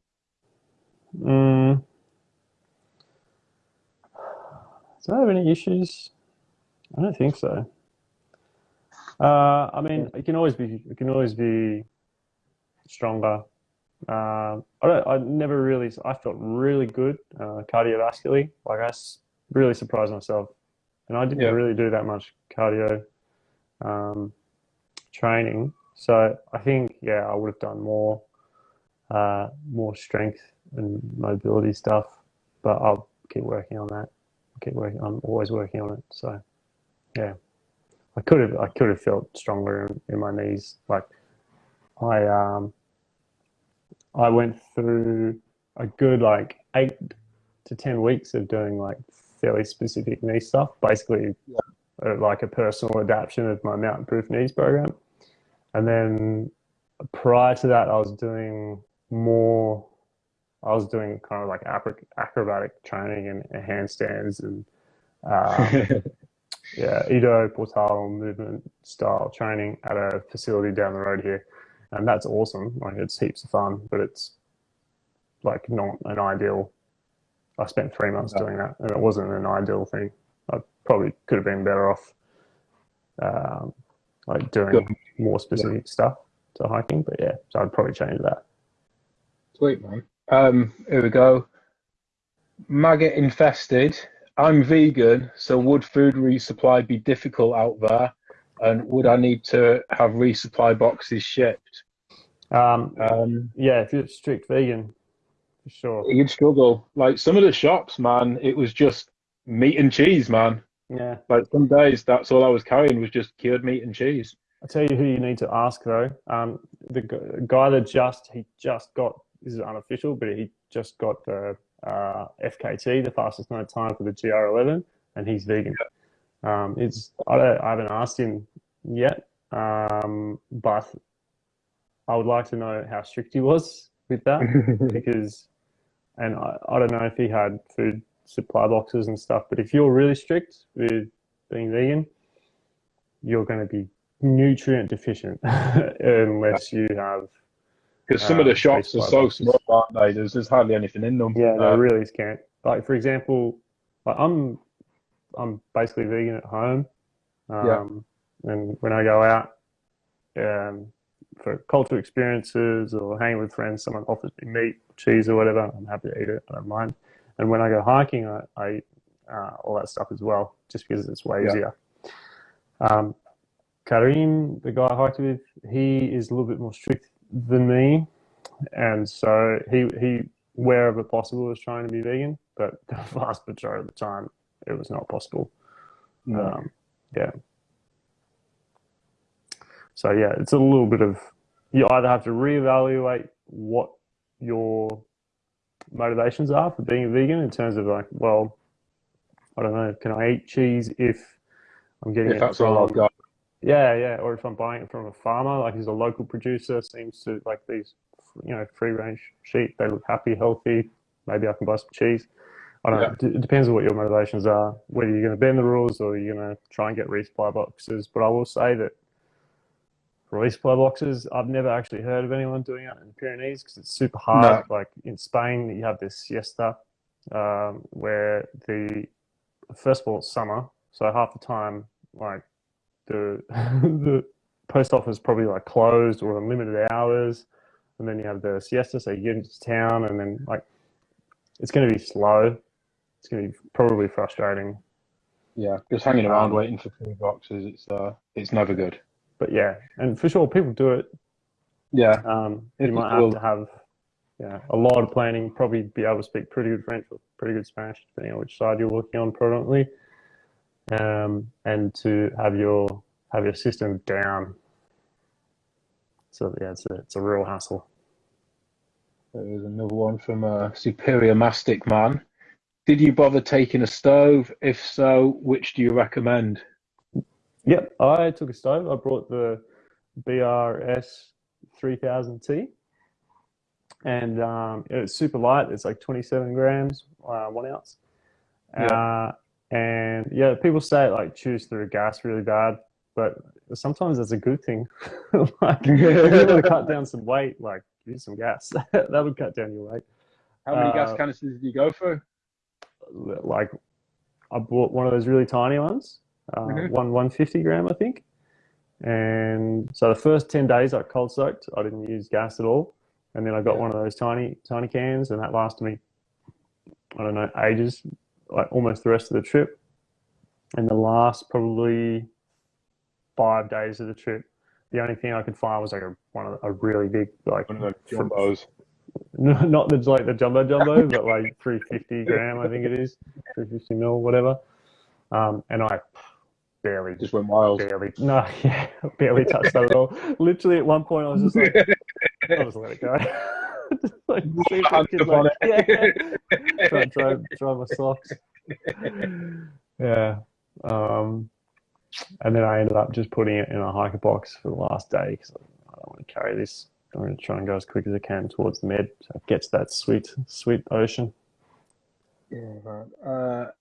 Mm. Do I have any issues? I don't think so. Uh, I mean, it can always be, it can always be stronger. Uh, I don't, I never really, I felt really good uh, cardiovascularly. Like I really surprised myself, and I didn't Yeah. really do that much cardio um, training. So I think, yeah, I would have done more, uh, more strength and mobility stuff. But I'll keep working on that. keep working. I'm always working on it. So, yeah, I could have, I could have felt stronger in, in my knees. Like I, um, I went through a good like eight to ten weeks of doing like fairly specific knee stuff. Basically, uh, like a personal adaptation of my mountain proof knees program. And then prior to that, I was doing more. I was doing kind of like acrobatic training and, and handstands and uh, yeah, Ido Portal movement style training at a facility down the road here. And that's awesome. Like it's heaps of fun, but it's like not an ideal. I spent three months doing that and it wasn't an ideal thing. I probably could have been better off um, like doing Good. more specific yeah. stuff to hiking, but yeah, so I'd probably change that. Sweet man. Um, here we go. Maggot infested I'm vegan, so would food resupply be difficult out there? And would I need to have resupply boxes shipped? Um, um, yeah, if you're strict vegan, for sure. You'd struggle. Like some of the shops, man, it was just meat and cheese, man. Yeah. Like some days, that's all I was carrying was just cured meat and cheese. I'll tell you who you need to ask though. Um, the guy that just he just got this is unofficial, but he just got the uh, FKT, the fastest known time for the GR11, and he's vegan. Um, it's I, don't, I, haven't asked him yet, um, but I would like to know how strict he was with that because, and I, I don't know if he had food supply boxes and stuff, but if you're really strict with being vegan, you're going to be nutrient deficient unless you have because some of the um, shops are so boxes. small, aren't they? There's, there's hardly anything in them. Yeah, they're uh, really scant. Like for example, like I'm I'm basically vegan at home. Um, yeah. And when I go out um, for cultural experiences or hanging with friends, someone offers me meat, cheese, or whatever, I'm happy to eat it. I don't mind. And when I go hiking, I, I eat uh, all that stuff as well, just because it's way yeah. easier. Um, Karim, the guy I hiked with, he is a little bit more strict than me, and so he he wherever possible was trying to be vegan, but the vast majority of the time it was not possible. No. Um, yeah. So yeah, it's a little bit of you either have to reevaluate what your motivations are for being a vegan in terms of like, well, I don't know, can I eat cheese if I'm getting if that's from, all I've got? Yeah, yeah. Or if I'm buying it from a farmer, like he's a local producer, seems to like these, you know, free range sheep. They look happy, healthy. Maybe I can buy some cheese. I don't yeah. know. It depends on what your motivations are, whether you're going to bend the rules or you're going to try and get resupply boxes. But I will say that resupply boxes, I've never actually heard of anyone doing it in the Pyrenees because it's super hard. No. Like in Spain, you have this siesta um, where the first of all it's summer, so half the time, like the the post office probably like closed or limited hours, and then you have the siesta, so you get into town, and then like it's going to be slow. It's going to be probably frustrating. Yeah, just hanging around um, waiting for food boxes. It's uh, it's never good. But yeah, and for sure, people do it. Yeah. Um, you might have to have yeah, a lot of planning, probably be able to speak pretty good French or pretty good Spanish, depending on which side you're working on predominantly um, and to have your have your system down. So yeah, it's a, it's a real hassle. There's another one from a superior mastic man. Did you bother taking a stove? If so, which do you recommend? Yep, I took a stove. I brought the BRS 3000T and um, it's super light. It's like 27 grams, uh, one ounce. Yeah. Uh, and yeah, people say it like chews through gas really bad, but sometimes it's a good thing. like if you want to cut down some weight, like use some gas. that would cut down your weight. How many uh, gas canisters did you go for? Like I bought one of those really tiny ones, uh, mm-hmm. one 150 gram, I think. And so the first 10 days I cold soaked, I didn't use gas at all. And then I got yeah. one of those tiny, tiny cans and that lasted me, I don't know, ages, like almost the rest of the trip. And the last probably five days of the trip, the only thing I could find was like a one of a really big like one of the jumbos. Not the like the jumbo jumbo, but like 350 gram, I think it is, 350 mil, whatever. Um, and I barely just went wild. Barely, no, yeah, barely touched that at all. Literally, at one point, I was just like, I'll just let it go. like, see if like, yeah. try, dry, dry my socks. Yeah. Um, and then I ended up just putting it in a hiker box for the last day because I don't want to carry this. I'm going to try and go as quick as I can towards the med so it gets that sweet, sweet ocean. Yeah, right. Uh,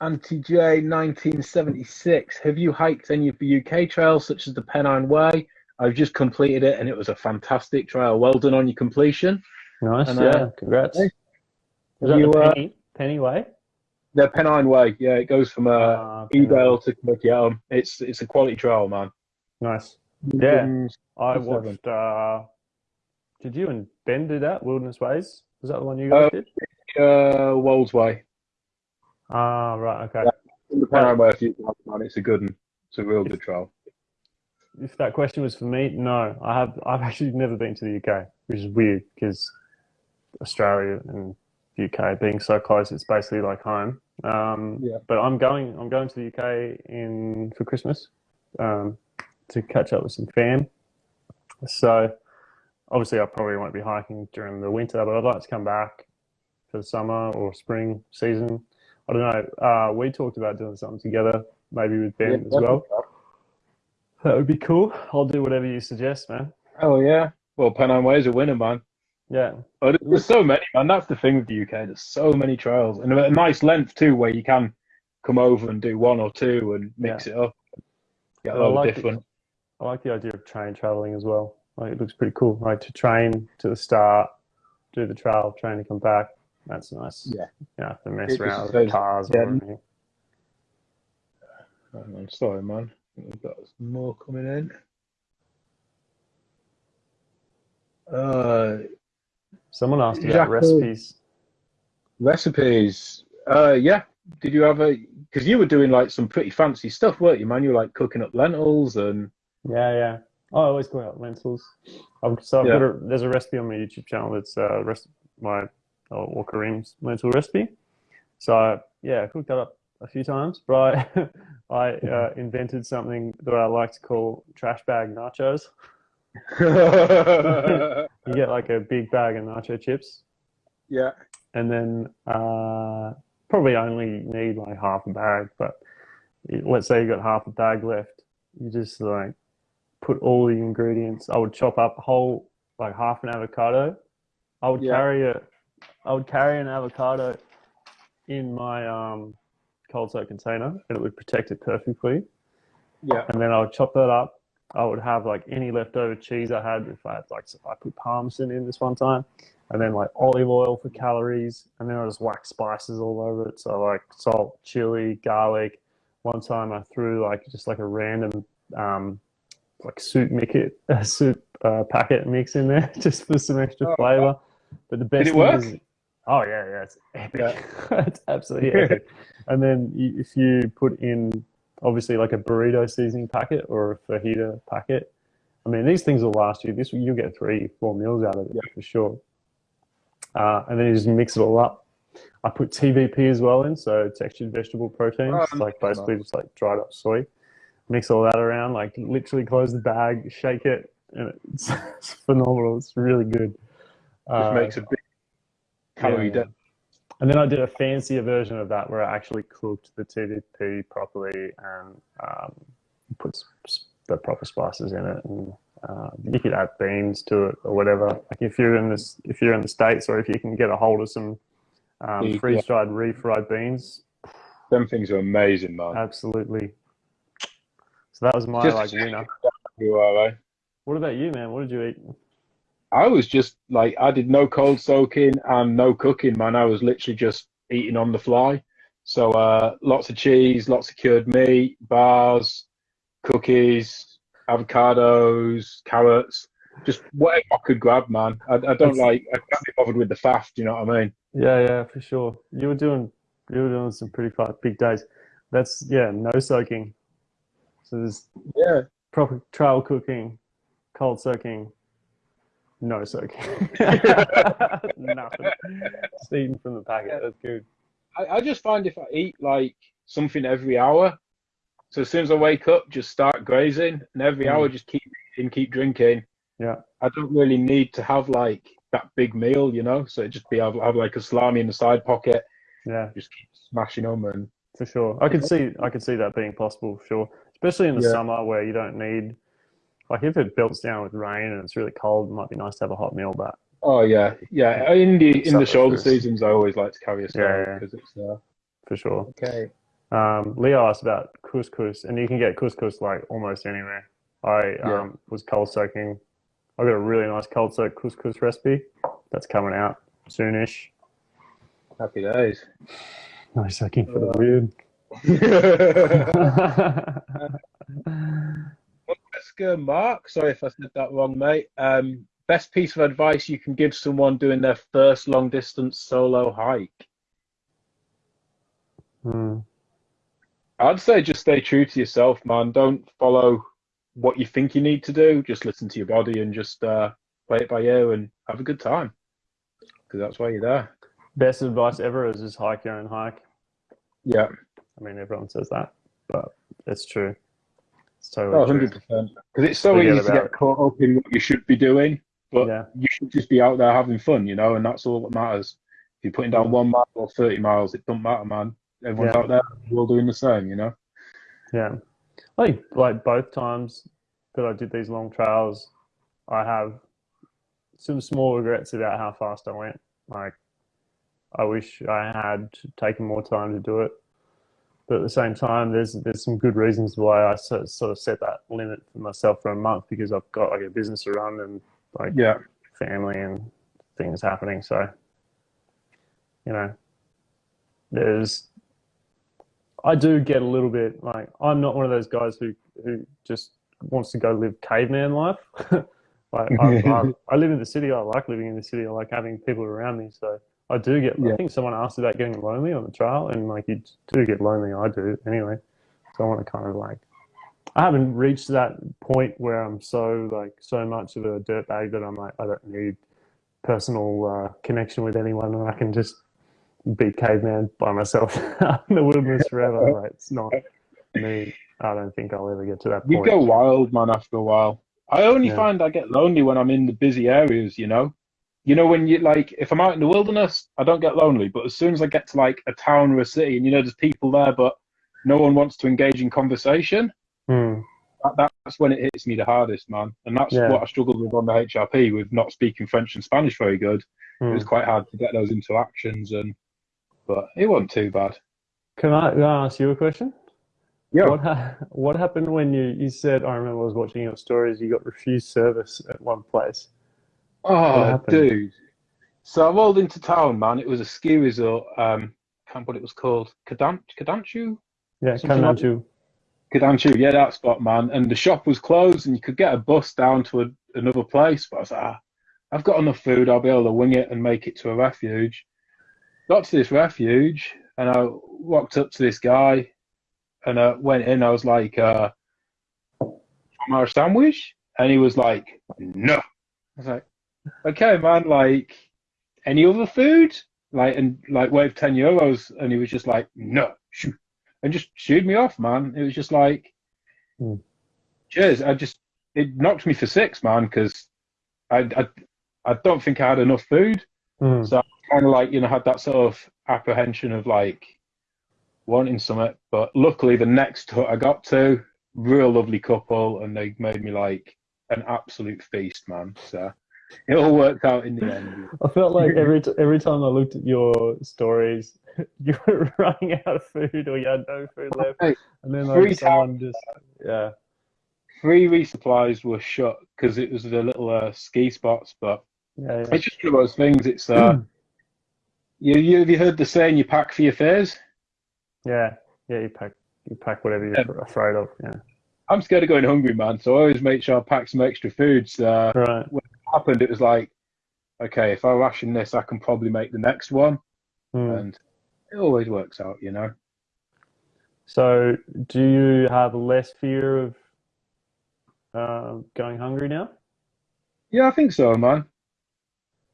Anti J 1976. Have you hiked any of the UK trails, such as the Pennine Way? I've just completed it, and it was a fantastic trail. Well done on your completion. Nice, And, yeah, uh, congrats. hey, Was that you, the uh, Penny, Penny Way? The Pennine Way, yeah, it goes from uh, Ah. Edale to Cumbernauld. It's it's a quality trail, man. Nice. Yeah. I watched. Uh, did you and Ben do that? Wilderness Ways. Was that the one you guys Uh, did? Uh, Wolds Way. Ah, right. Okay. The Pennine Way, if you man, it's a good one. It's a real good trail. If that question was for me, no. I have. I've actually never been to the UK, which is weird because Australia and the UK being so close, it's basically like home. Um, Yeah. But I'm going. I'm going to the UK in for Christmas um, to catch up with some fam. So obviously, I probably won't be hiking during the winter, but I'd like to come back for the summer or spring season. I don't know. Uh, we talked about doing something together, maybe with Ben as well. That would be cool. I'll do whatever you suggest, man. Oh yeah. Well, Pennine Way is a winner, man. Yeah, there- there's so many, man. That's the thing with the UK. There's so many trails, and a nice length too, where you can come over and do one or two and mix it up. Get a lot like different. I like the idea of train traveling as well. Like it looks pretty cool. Like to train to the start, do the trail, train to come back. That's nice. Yeah. You don't have to mess It around with says- cars yeah. or anything. Hang on, sorry, man. We've got some more coming in. Uh, Someone asked about Exactly. recipes. recipes. Uh, yeah. Did you have a? Because you were doing like some pretty fancy stuff, weren't you, man? You were like cooking up lentils and Yeah, yeah. I always cook out lentils. I've, so I've Yeah. got a, there's a recipe on my YouTube channel that's uh, rest, my uh, or Kareem's lentil recipe. So yeah, I cooked that up a few times. But I, I uh, invented something that I like to call trash bag nachos. You get like a big bag of nacho chips, yeah. and then uh, probably only need like half a bag. But let's say you got half a bag left, you just like put all the ingredients. I would chop up a whole like half an avocado. I would Yeah. carry a, I would carry an avocado in my um, cold soak container, and it would protect it perfectly. Yeah. And then I would chop that up. I would have like any leftover cheese I had. If I had like, I put parmesan in this one time, and then like olive oil for calories, and then I just whack spices all over it. So like salt, chili, garlic. One time I threw like just like a random um, like soup mix it, a soup uh, packet mix in there just for some extra Oh, flavor. But the best Did it thing work? is, oh yeah, yeah, it's epic. it's absolutely epic. And then if you put in obviously like a burrito seasoning packet or a fajita packet, I mean these things will last you. This you'll get three, four meals out of it for sure. Uh, and then you just mix it all up. I put TVP as well in, so textured vegetable proteins, Oh, like nice. basically just like dried up soy. Mix all that around, like literally close the bag, shake it, and it's, it's phenomenal. It's really good. Just Uh, makes a big calorie yeah. and then I did a fancier version of that where I actually cooked the TVP properly and um, put the proper spices in it. And uh, you could add beans to it or whatever. Like if you're in this, if you're in the states, or if you can get a hold of some um, Yeah. freeze-dried, refried beans, Them things are amazing, man. absolutely. So that was my Just- like winner. You are, eh? What about you, man? What did you eat? I was just like I did no cold soaking and no cooking, man. I was literally just eating on the fly. So uh, lots of cheese, lots of cured meat, bars, cookies, avocados, carrots, just whatever I could grab, man. I, I don't That's- like I can't be bothered with the faff. Do you know what I mean? Yeah, yeah, for sure. You were doing, you were doing some pretty big days. That's yeah, no soaking. So there's Yeah. proper trail cooking, cold soaking, no soaking. Nothing. Just eating from the packet. That's good. I, I just find if I eat like something every hour, so as soon as I wake up, just start grazing, and every Mm. hour just keep eating, keep drinking. Yeah. I don't really need to have like that big meal, you know. So it just be have, have like a salami in the side pocket, Yeah, just keep smashing them, and for sure. I could see, I could see that being possible. For sure, especially in the Yeah. summer where you don't need, like, if it belts down with rain and it's really cold, it might be nice to have a hot meal. But oh yeah, yeah. In the in the shoulder seasons, I always like to carry a stove yeah. because it's uh, for sure. okay. Um, Leo asked about couscous, and you can get couscous like almost anywhere. I Yeah. um, was cold soaking. I got a really nice cold soak couscous recipe that's coming out soonish. Happy days. Nice soaking for the weird. Uh, Mark. Sorry if I said that wrong, mate. Um, best piece of advice you can give someone doing their first long distance solo hike? Hmm. I'd say just stay true to yourself, man. Don't follow what you think you need to do. Just listen to your body and just uh, play it by ear and have a good time. Because that's why you're there. Best advice ever is just hike your own hike. Yeah. I mean, everyone says that, but it's true. It's totally Oh, true. 100%. Because it's so Forget easy to get caught up in what you should be doing, but Yeah. you should just be out there having fun, you know, and that's all that matters. If you're putting down one mile or 30 miles, it doesn't matter, man. Everyone's Yeah. out there, we're all doing the same, you know? Yeah. I think like both times that I did these long trails, I have some small regrets about how fast I went. Like, I wish I had taken more time to do it. But at the same time, there's there's some good reasons why I so- sort of set that limit for myself for a month because I've got like a business to run and like Yeah. family and things happening. So, you know, there's, I do get a little bit like, I'm not one of those guys who, who just wants to go live caveman life. like, I, I, I live in the city. I like living in the city. I like having people around me. So I do get, Yeah. I think someone asked about getting lonely on the trail and like you do get lonely. I do anyway. So I want to kind of like, I haven't reached that point where I'm so like so much of a dirtbag that I'm like I don't need personal uh, connection with anyone and I can just be caveman by myself in the wilderness forever. Like, it's not me. I don't think I'll ever get to that You point. go wild, man, after a while. I only Yeah. find I get lonely when I'm in the busy areas, you know? You know, when you like, if I'm out in the wilderness, I don't get lonely. But as soon as I get to like a town or a city and you know there's people there, but no one wants to engage in conversation, Hmm. that, that's when it hits me the hardest, man. And that's Yeah. what I struggled with on the HRP with not speaking French and Spanish very good. It Hmm. was quite hard to get those interactions, and but it wasn't too bad. Can I, can I ask you a question? Yeah. What ha- what happened when you, you said I remember I was watching your stories. You got refused service at one place. Oh, dude. So I rolled into town, man. It was a ski resort. Um, can't what it was called. Kadan- Kadanchu? Yeah, like Kadanchu, yeah, that spot, man. And the shop was closed, and you could get a bus down to a, another place. But I was like, ah, I've got enough food. I'll be able to wing it and make it to a refuge. Got to this refuge, and I walked up to this guy, and I went in. I was like, uh, "Want our sandwich?" And he was like, "No." I was like, "Okay, man. Like, any other food?" Like, and like waved ten euros, and he was just like, "No." Shoo and just shooed me off, man. It was just like, Hmm. cheers. I just it knocked me for six, man, because I, I I don't think I had enough food. Hmm. So kind of like you know had that sort of apprehension of like wanting something. But luckily, the next hut I got to, real lovely couple, and they made me like an absolute feast, man. So it all worked out in the end. I felt like every t- every time I looked at your stories, you were running out of food or you had no food left, and then three like someone just yeah Three resupplies were shut because it was the little uh, ski spots, but yeah, yeah. it's just one of those things. It's uh, you, you have you heard the saying you pack for your fears? yeah yeah you pack you pack whatever you're Yeah. afraid of yeah I'm scared of going hungry, man. So I always make sure I pack some extra foods. Uh, right happened, it was like, okay, if I ration this, I can probably make the next one, Hmm. and it always works out, you know. So, do you have less fear of uh, going hungry now? Yeah, I think so, man.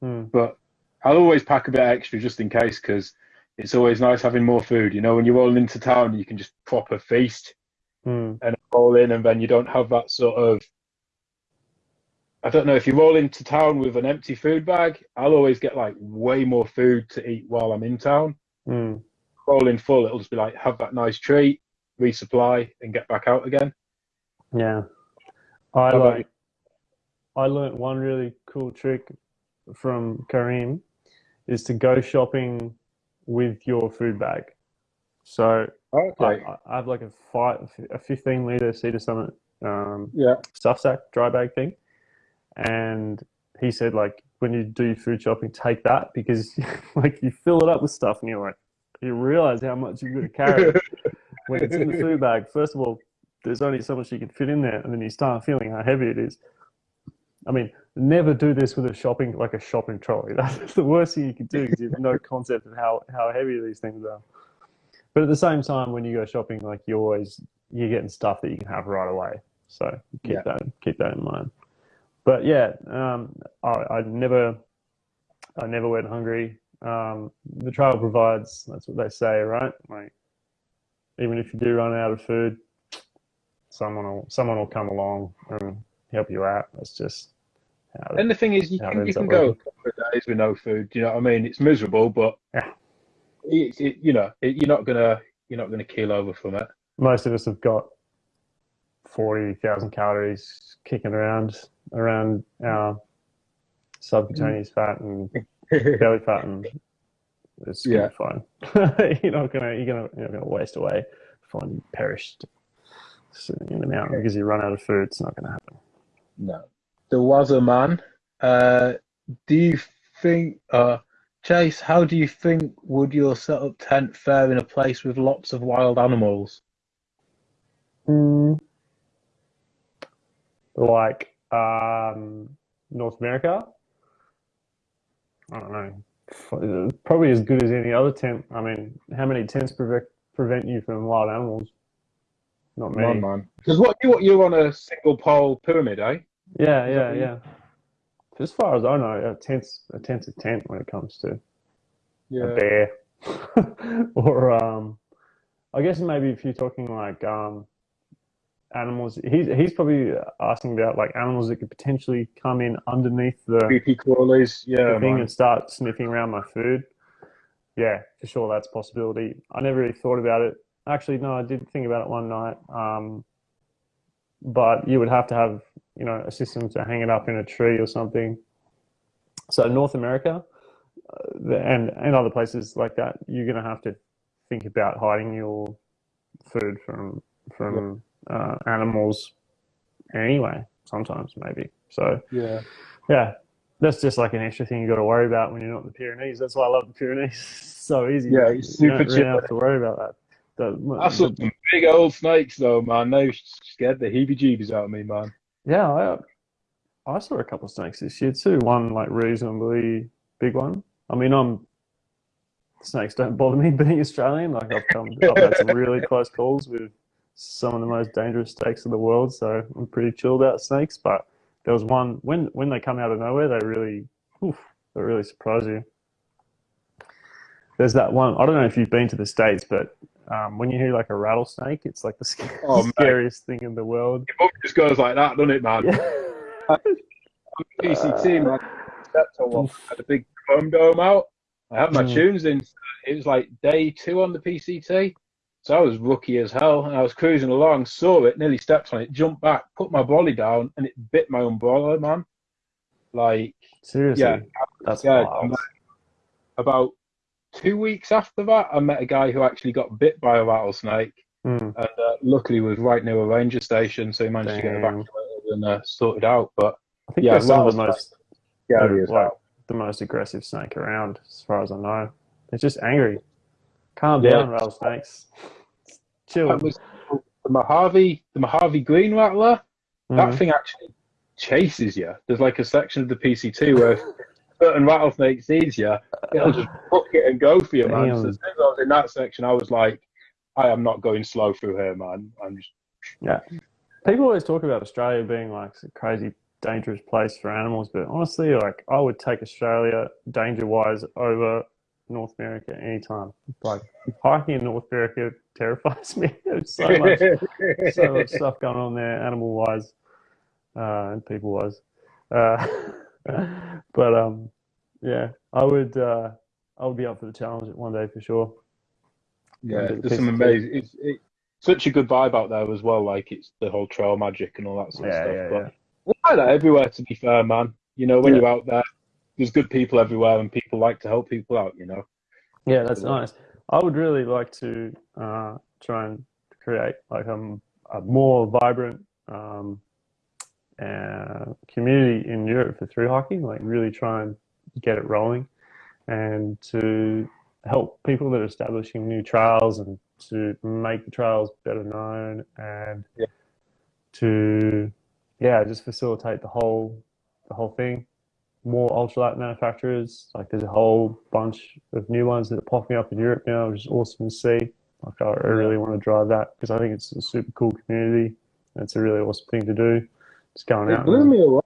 Hmm. But I'll always pack a bit extra just in case, because it's always nice having more food. You know, when you roll into town, you can just proper feast Hmm. and roll in, and then you don't have that sort of. I don't know if you roll into town with an empty food bag. I'll always get like way more food to eat while I'm in town. Hmm. Roll in full, it'll just be like have that nice treat, resupply, and get back out again. Yeah. I How like. I learnt one really cool trick from Kareem, is to go shopping with your food bag. So Okay. I, I have like a five, a 15 liter Sea to Summit um, Yeah. stuff sack dry bag thing, and he said like when you do food shopping, take that because like you fill it up with stuff and you're like you realize how much you're going to carry when it's in the food bag. First of all, there's only so much you can fit in there, and then you start feeling how heavy it is. I mean, never do this with a shopping like a shopping trolley. That's the worst thing you can do because you have no concept of how how heavy these things are. But at the same time, when you go shopping, like you're always you're getting stuff that you can have right away. So keep Yeah. that keep that in mind. But yeah, um, I, I never I never went hungry. Um, the trail provides. That's what they say, right? Like even if you do run out of food, someone will someone will come along and help you out. That's just how And the thing is, you can, you can go a couple of days with no food. You know what I mean? It's miserable, but Yeah. it's it, you know it, you're not gonna you're not gonna keel over from it. most of us have got forty thousand calories kicking around around our subcutaneous fat and belly fat, and it's gonna Yeah. be fine. you're not gonna you're gonna you're not gonna waste away, find you perished sitting in the mountain because you run out of food. It's not gonna happen. No. There was a man. Uh, do you think, uh, Chase, how do you think would your set up tent fare in a place with lots of wild animals? Mm. Like um, North America. I don't know. Probably as good as any other tent. I mean, how many tents prevent prevent you from wild animals? Not many. Man. Because what you you're on a single pole pyramid, eh? Yeah, Is yeah, yeah. As far as I know, a tent's a tent's a tent when it comes to a bear, or um, I guess maybe if you're talking like um, animals, he's he's probably asking about like animals that could potentially come in underneath the, Creepy crawlies. Yeah, thing and start sniffing around my food. Yeah, for sure, that's a possibility. I never really thought about it. Actually, no, I did think about it one night. Um, but you would have to have you know a system to hang it up in a tree or something. So North America uh, the- and and other places like that, you're going to have to think about hiding your food from from uh, animals anyway. Sometimes maybe. So Yeah. yeah, that's just like an extra thing you got to worry about when you're not in the Pyrenees. That's why I love the Pyrenees. It's so easy. Yeah, it's you don't super really have to worry about that. The- I saw some big old snakes though, man. They scared the heebie-jeebies out of me, man. Yeah, I, I saw a couple of snakes this year too. One like reasonably big one. I mean, I'm snakes don't bother me being Australian. Like I've come, I've had some really close calls with some of the most dangerous snakes in the world, so I'm pretty chilled out snakes. But there was one when when they come out of nowhere, they really, oof, they really surprise you. There's that one. I don't know if you've been to the states, but um, when you hear like a rattlesnake, it's like the sc- Oh, mate. scariest thing in the world. It just goes like that, doesn't it, man? Yeah. PCT, man. Stepped on one. Had a big chrome dome out. I had my Mm. tunes in. It was like day two on the PCT. So I was rookie as hell. And I was cruising along, saw it, nearly stepped on it, jumped back, put my brolly down, and it bit my umbrella, man. Like, Seriously, Yeah. that's Yeah, wild. About two weeks after that, I met a guy who actually got bit by a rattlesnake. Mm. and uh, luckily was right near a ranger station, so he managed to get evacuated and uh, sorted out. But I think Yeah, some of the most as like, the most aggressive snake around, as far as I know. They're just angry. Calm Yeah. down, rattlesnakes. Chill. That was the Mojave, the Mojave Green Rattler. That Mhm. thing actually chases you. There's like a section of the PCT where certain rattlesnake sees you, it'll just book it and go for you, man. Damn. So as soon as I was in that section, I was like, I am not going slow through here, man. I'm just Yeah. People always talk about Australia being like a crazy dangerous place for animals, but honestly, like I would take Australia danger wise over North America anytime. Like hiking in North America terrifies me. There's so much so much stuff going on there, animal wise uh, and people wise. Uh, but um, yeah, I would uh, I would be up for the challenge one day for sure. Yeah, there's some amazing. It's it, such a good vibe out there as well. Like it's the whole trail magic and all that sort of stuff. yeah, but yeah. like that everywhere. To be fair, man. You know, when Yeah. you're out there, there's good people everywhere, and people like to help people out. You know. Yeah, that's Yeah. nice. I would really like to uh, try and create like a, a more vibrant um, uh, community in Europe for through hiking, like really try and get it rolling and to help people that are establishing new trails and to make the trails better known and yeah. to yeah just facilitate the whole the whole thing more ultralight manufacturers like there's a whole bunch of new ones that are popping up in Europe now which is awesome to see. Like I, I really want to drive that because I think it's a super cool community. And it's a really awesome thing to do. Just going it out blew me away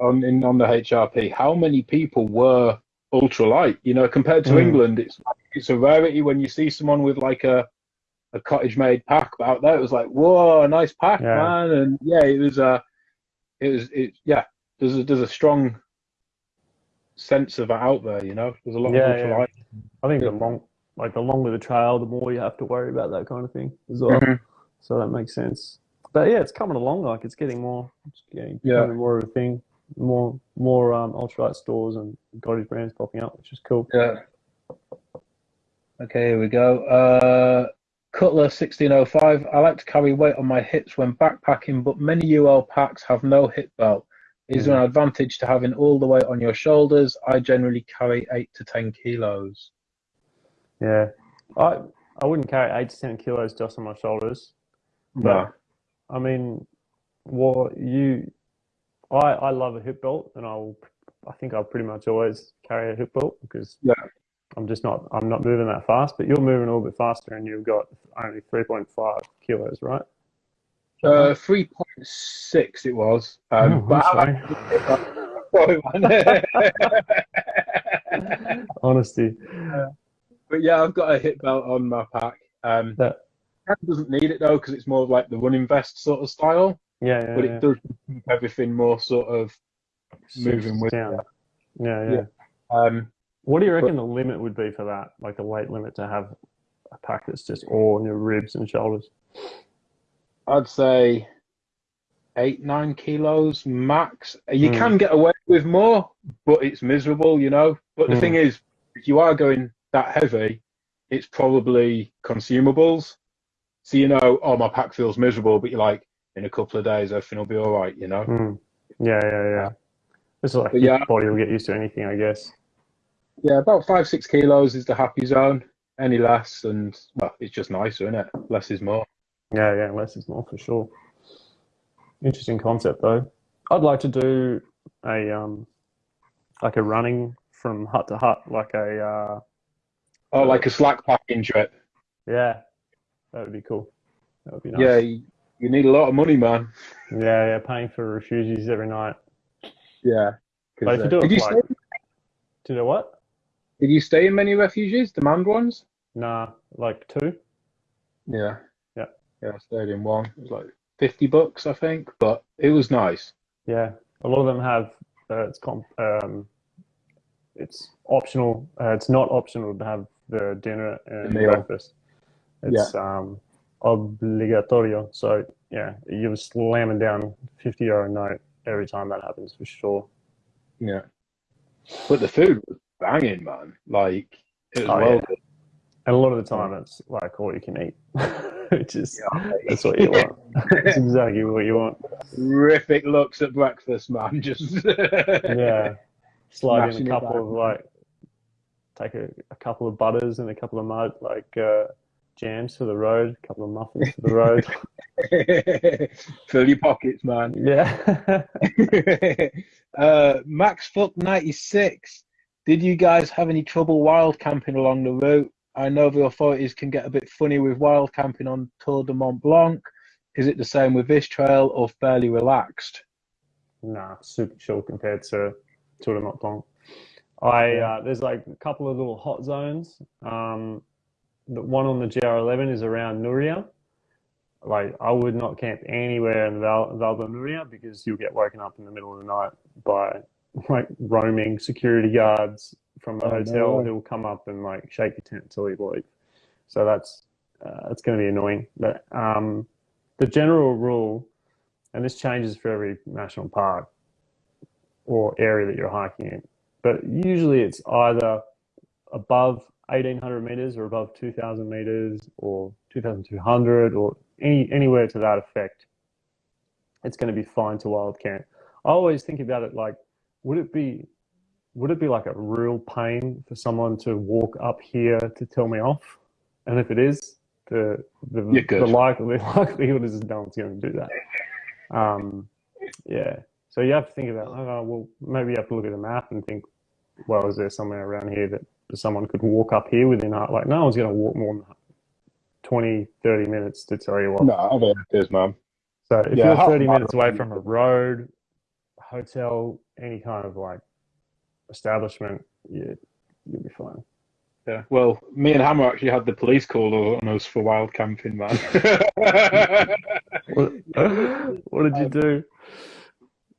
on in on the HRP how many people were ultralight you know compared to Mm. England. It's it's a rarity when you see someone with like a a cottage made pack but out there. It was like whoa nice pack Yeah. man. And yeah it was uh it was it yeah there's a there's a strong sense of it out there you know there's a lot Yeah, of yeah. ultralight I think Yeah. the long like the longer the trail the more you have to worry about that kind of thing as well Mhm. so that makes sense but yeah it's coming along like it's getting more it's getting Yeah. more of a thing more more um ultralight stores and cottage brands popping up which is cool Yeah. Okay, here we go. Uh, Cutler 1605. I like to carry weight on my hips when backpacking, but many UL packs have no hip belt. Is there an advantage to having all the weight on your shoulders? I generally carry 8 to 10 kilos. yeah I I wouldn't carry eight to ten kilos just on my shoulders No. I mean, what you, I I love a hip belt, and I'll, I think I'll pretty much always carry a hip belt because Yeah. I'm just not I'm not moving that fast. But you're moving a little bit faster, and you've got only 3.5 kilos, right? Uh, 3.6 it was. Um, Oh, but I I'm Sorry, man. Honesty. but yeah, I've got a hip belt on my pack. Um, That, doesn't need it though because it's more like the running vest sort of style, yeah, yeah, but yeah. it does keep everything more sort of moving with down. it. Yeah, yeah, Yeah. Um, What do you reckon the limit would be for that? Like the weight limit to have a pack that's just all on your ribs and shoulders? I'd say eight, nine kilos max. You Hmm. can get away with more, but it's miserable, you know. But the Hmm. thing is, if you are going that heavy, it's probably consumables. So you know, oh, my pack feels miserable, but you're like, in a couple of days, everything will be all right, you know. Mm. Yeah, yeah, yeah. It's like But your yeah. body will get used to anything, I guess. Yeah, about five, six kilos is the happy zone. Any less, and well, it's just nicer, isn't it? Less is more. Yeah, yeah, less is more for sure. Interesting concept though. I'd like to do a um like a running from hut to hut, like a uh Oh, like a slack packing trip. yeah, that would be cool. That would be nice. Yeah, you, you need a lot of money, man. yeah, yeah, paying for refugees every night. Yeah, But if you uh, do it you like- stay? Do you know what? Did you stay in many refugees, demand ones? Nah, like two. Yeah. Yeah. Yeah, I stayed in one. It was like fifty bucks, I think, but it was nice. Yeah, a lot of them have uh, it's comp, um, it's optional. Uh, it's not optional to have the dinner and The breakfast. It's um, obligatorio. So yeah, you're slamming down fifty euro note every time that happens for sure. Yeah. But the food was banging, man. Like it was Oh, well yeah. And a lot of the time, it's like all you can eat, which is that's what you want. that's exactly what you want. terrific looks at breakfast, man. Just Yeah, slide in a couple of like, take a, a couple of butters and a couple of mud like uh, jams for the road, a couple of muffins for the road. Fill your pockets, man. yeah. uh, Max Fuck ninety six. Did you guys have any trouble wild camping along the route? I know the authorities can get a bit funny with wild camping on Tour de Mont Blanc. Is it the same with this trail or fairly relaxed? nah, super chill compared to Tour de Mont Blanc. I uh, there's like a couple of little hot zones. Um, the one on the GR11 is around Nuria. Like I would not camp anywhere in Val, Val de Nuria because you'll get woken up in the middle of the night by like roaming security guards from a Oh, hotel way. who will come up and like shake your tent until you leave. So that's uh, that's going to be annoying. But um, the general rule, and this changes for every national park or area that you're hiking in, but usually it's either above 1800 meters or above 2000 meters or 2,200 or any anywhere to that effect, it's going to be fine to wild camp. I always think about it like, would it be would it be like a real pain for someone to walk up here to tell me off? And if it is, the the, the likely, likelihood is no one's going to do that. Um, yeah. So you have to think about, oh, well, maybe you have to look at the map and think, well, is there somewhere around here that someone could walk up here within, like, no one's going to walk more than 20, 30 minutes to tell you what. No, I don't there's mum. So if yeah, you're 30 minutes away from a road, hotel, any kind of like establishment, you, you'll be fine. Yeah. Well, me and Hammer actually had the police call on us for wild camping, man. what, what, did you do?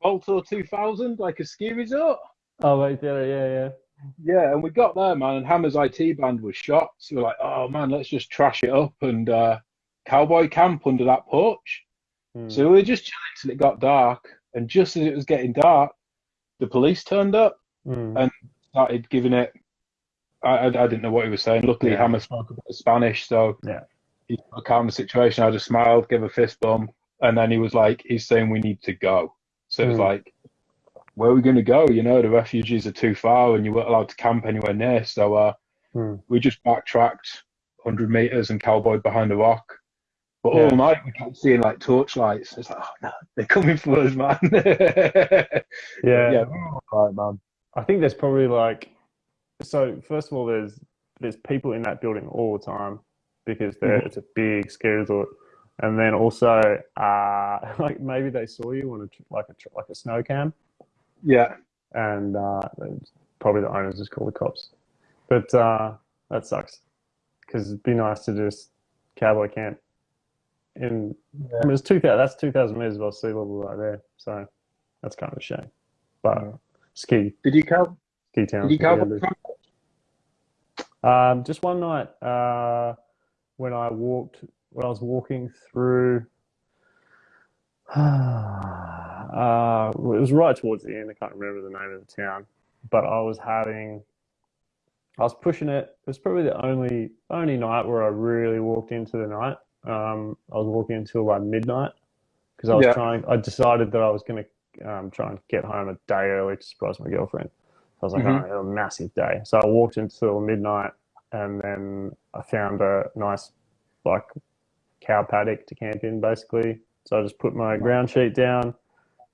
Baltor 2000, like a ski resort. Oh, right there, yeah, yeah. Yeah, and we got there, man, and Hammer's IT band was shot. So we're like, oh, man, let's just trash it up and uh, cowboy camp under that porch. Hmm. So we were just chilling till it got dark. And just as it was getting dark, the police turned up mm. and started giving it. I, I, I, didn't know what he was saying. Luckily, yeah. Hammer spoke a bit of Spanish, so yeah. he calmed the situation. I just smiled, gave a fist bump, and then he was like, "He's saying we need to go." So mm. it was like, "Where are we going to go?" You know, the refugees are too far, and you weren't allowed to camp anywhere near. So uh, mm. we just backtracked 100 meters and cowboyed behind a rock. But yeah. all night we kept seeing like torchlights. It's like, oh no, they're coming for us, man. yeah, yeah, right, man. I think there's probably like, so first of all, there's there's people in that building all the time because mm-hmm. it's a big ski resort, and then also uh, like maybe they saw you on a like a like a snow cam. Yeah, and uh, probably the owners just call the cops, but uh, that sucks because it'd be nice to just cowboy camp. In yeah. I mean, it's two thousand. That's two thousand meters above sea level right there. So that's kind of a shame, but. Yeah ski. Did you come? Ski town. Did you come? Um, just one night uh, when I walked, when I was walking through. Uh, it was right towards the end. I can't remember the name of the town, but I was having. I was pushing it. It was probably the only only night where I really walked into the night. Um, I was walking until like midnight because I was yeah. trying. I decided that I was going to um, try and get home a day early to surprise my girlfriend. I was like, mm-hmm. oh, a massive day. So I walked until midnight and then I found a nice like cow paddock to camp in basically. So I just put my ground sheet down,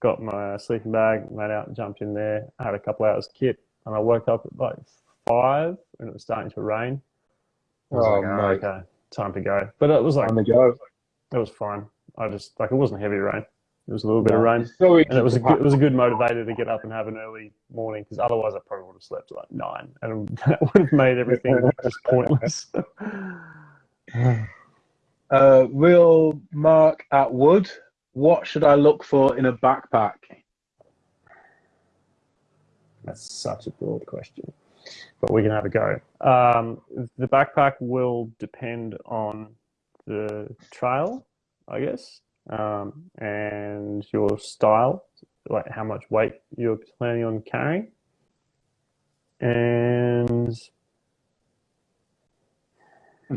got my sleeping bag, went out and jumped in there. I had a couple hours kit and I woke up at like five and it was starting to rain. I was oh, like, oh, okay, time to go. But it was like, time to go. It was fine. I just like it wasn't heavy rain. It was a little bit of rain, so and it was a good, it was a good motivator to get up and have an early morning because otherwise I probably would have slept at like nine, and that would have made everything just pointless. uh, real Mark at Wood. What should I look for in a backpack? That's such a broad question, but we can have a go. Um, the backpack will depend on the trail, I guess um, and your style, like how much weight you're planning on carrying, and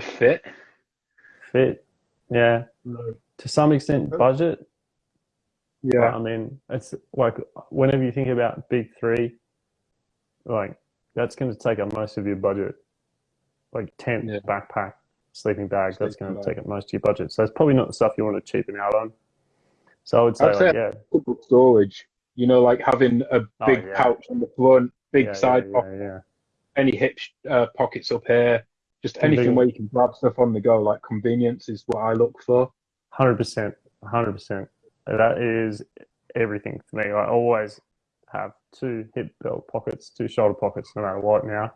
fit. Fit, yeah. No. To some extent, budget. Yeah. I mean, it's like whenever you think about big three, like that's going to take up most of your budget. Like tent, yeah. backpack, sleeping bag, sleeping that's going to take up most of your budget. So it's probably not the stuff you want to cheapen out on. So I would say, I'd say like, yeah. storage. You know, like having a oh, big oh, yeah. pouch on the front, big yeah, side yeah, pocket, any hip uh, pockets up here, just anything where you can grab stuff on the go. Like convenience is what I look for. Hundred percent, hundred percent. That is everything for me. I always have two hip belt pockets, two shoulder pockets, no matter what now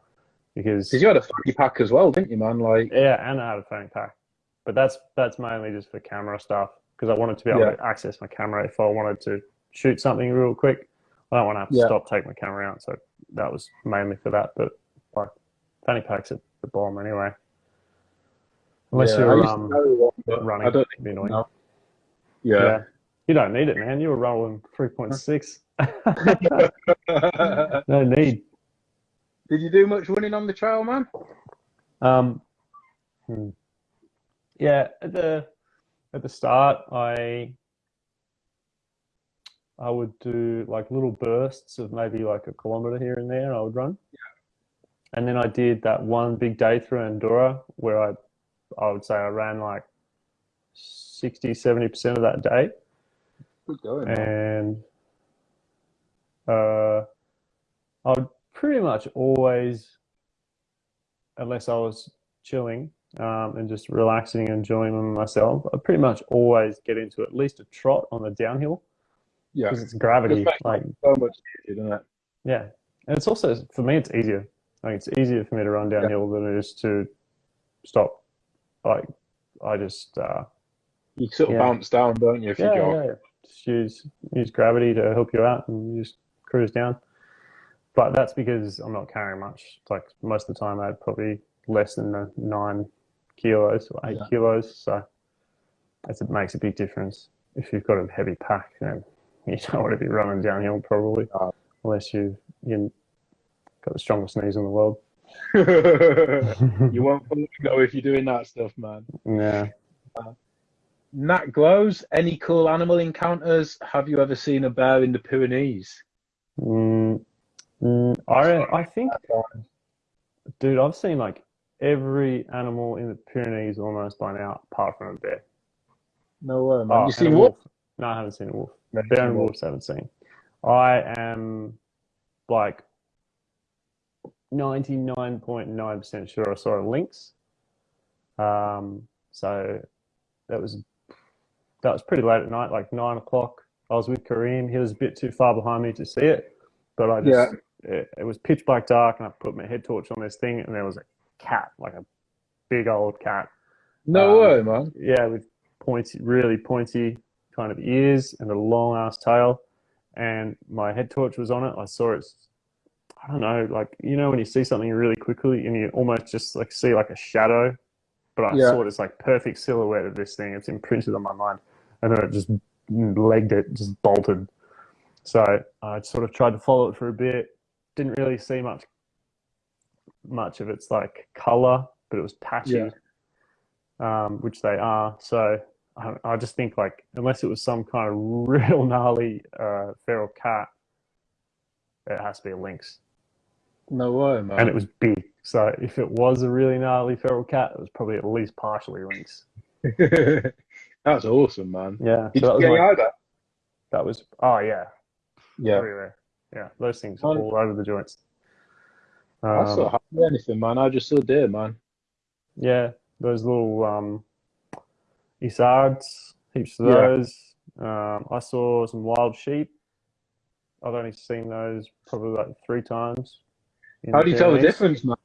because you had a fanny pack as well, didn't you, man? Like yeah, and I had a fanny pack, but that's that's mainly just for camera stuff because I wanted to be able yeah. to access my camera if I wanted to shoot something real quick. I don't want to have to yeah. stop, take my camera out, so that was mainly for that. But like fanny packs at the bottom anyway, unless yeah, you're um, running. I don't be annoying. No. Yeah. yeah. You don't need it, man. You were rolling 3.6. no need. Did you do much running on the trail, man? Um, hmm. Yeah, at the at the start, I I would do like little bursts of maybe like a kilometer here and there. I would run, and then I did that one big day through Andorra where I I would say I ran like 60, 70 percent of that day, Good going. man. and uh, I would pretty much always, unless I was chilling um, and just relaxing and enjoying myself, I pretty much always get into at least a trot on the downhill Yeah, because it's gravity. Just Like, so much easier, doesn't it? yeah, and it's also for me, it's easier. Like, it's easier for me to run downhill than it is to stop. Like, I just uh, You sort of Yeah. bounce down, don't you, if yeah, you yeah, yeah. Just use use gravity to help you out and you just cruise down. But that's because I'm not carrying much. Like most of the time, I had probably less than the nine kilos or eight Yeah. kilos. So that's, it makes a big difference. If you've got a heavy pack, then you don't want to be running downhill probably, No. unless you you got the strongest knees in the world. you won't go if you're doing that stuff, man. yeah. Nat Glows, any cool animal encounters? Have you ever seen a bear in the Pyrenees? Mm, mm, I I think Dude, I've seen like every animal in the Pyrenees almost by now, apart from a bear. No way, man. Oh, you seen a wolf? No, I haven't seen a wolf. No, Bear and wolf. wolves haven't seen. I am like 99.9% sure I saw a lynx. Um, so that was that was pretty late at night, like nine o'clock. I was with Kareem. He was a bit too far behind me to see it, but I just it, it was pitch black dark, and I put my head torch on this thing, and there was a cat, like a big old cat, No Um, way, man. yeah, with pointy, really pointy kind of ears and a long ass tail. And my head torch was on it. I saw it. I don't know, like you know when you see something really quickly and you almost just like see like a shadow, but I Yeah. saw this like perfect silhouette of this thing. It's imprinted on my mind, and then it just legged it, just bolted. So I sort of tried to follow it for a bit. Didn't really see much, much of its like color, but it was patchy Yeah. um, which they are. So I, I just think like unless it was some kind of real gnarly uh, feral cat, it has to be a lynx, No way, man. and it was big. So if it was a really gnarly feral cat, it was probably at least partially lynx. That's awesome, man. Yeah, Did so that you was get my- your that was oh yeah, Yeah. everywhere. Yeah, those things are Um, all over the joints. I saw Um, hardly anything, man. I just saw deer, man. yeah, those little um, isards, heaps of Yeah. those. Um, I saw some wild sheep. I've only seen those probably like three times. How do you tell the difference, man?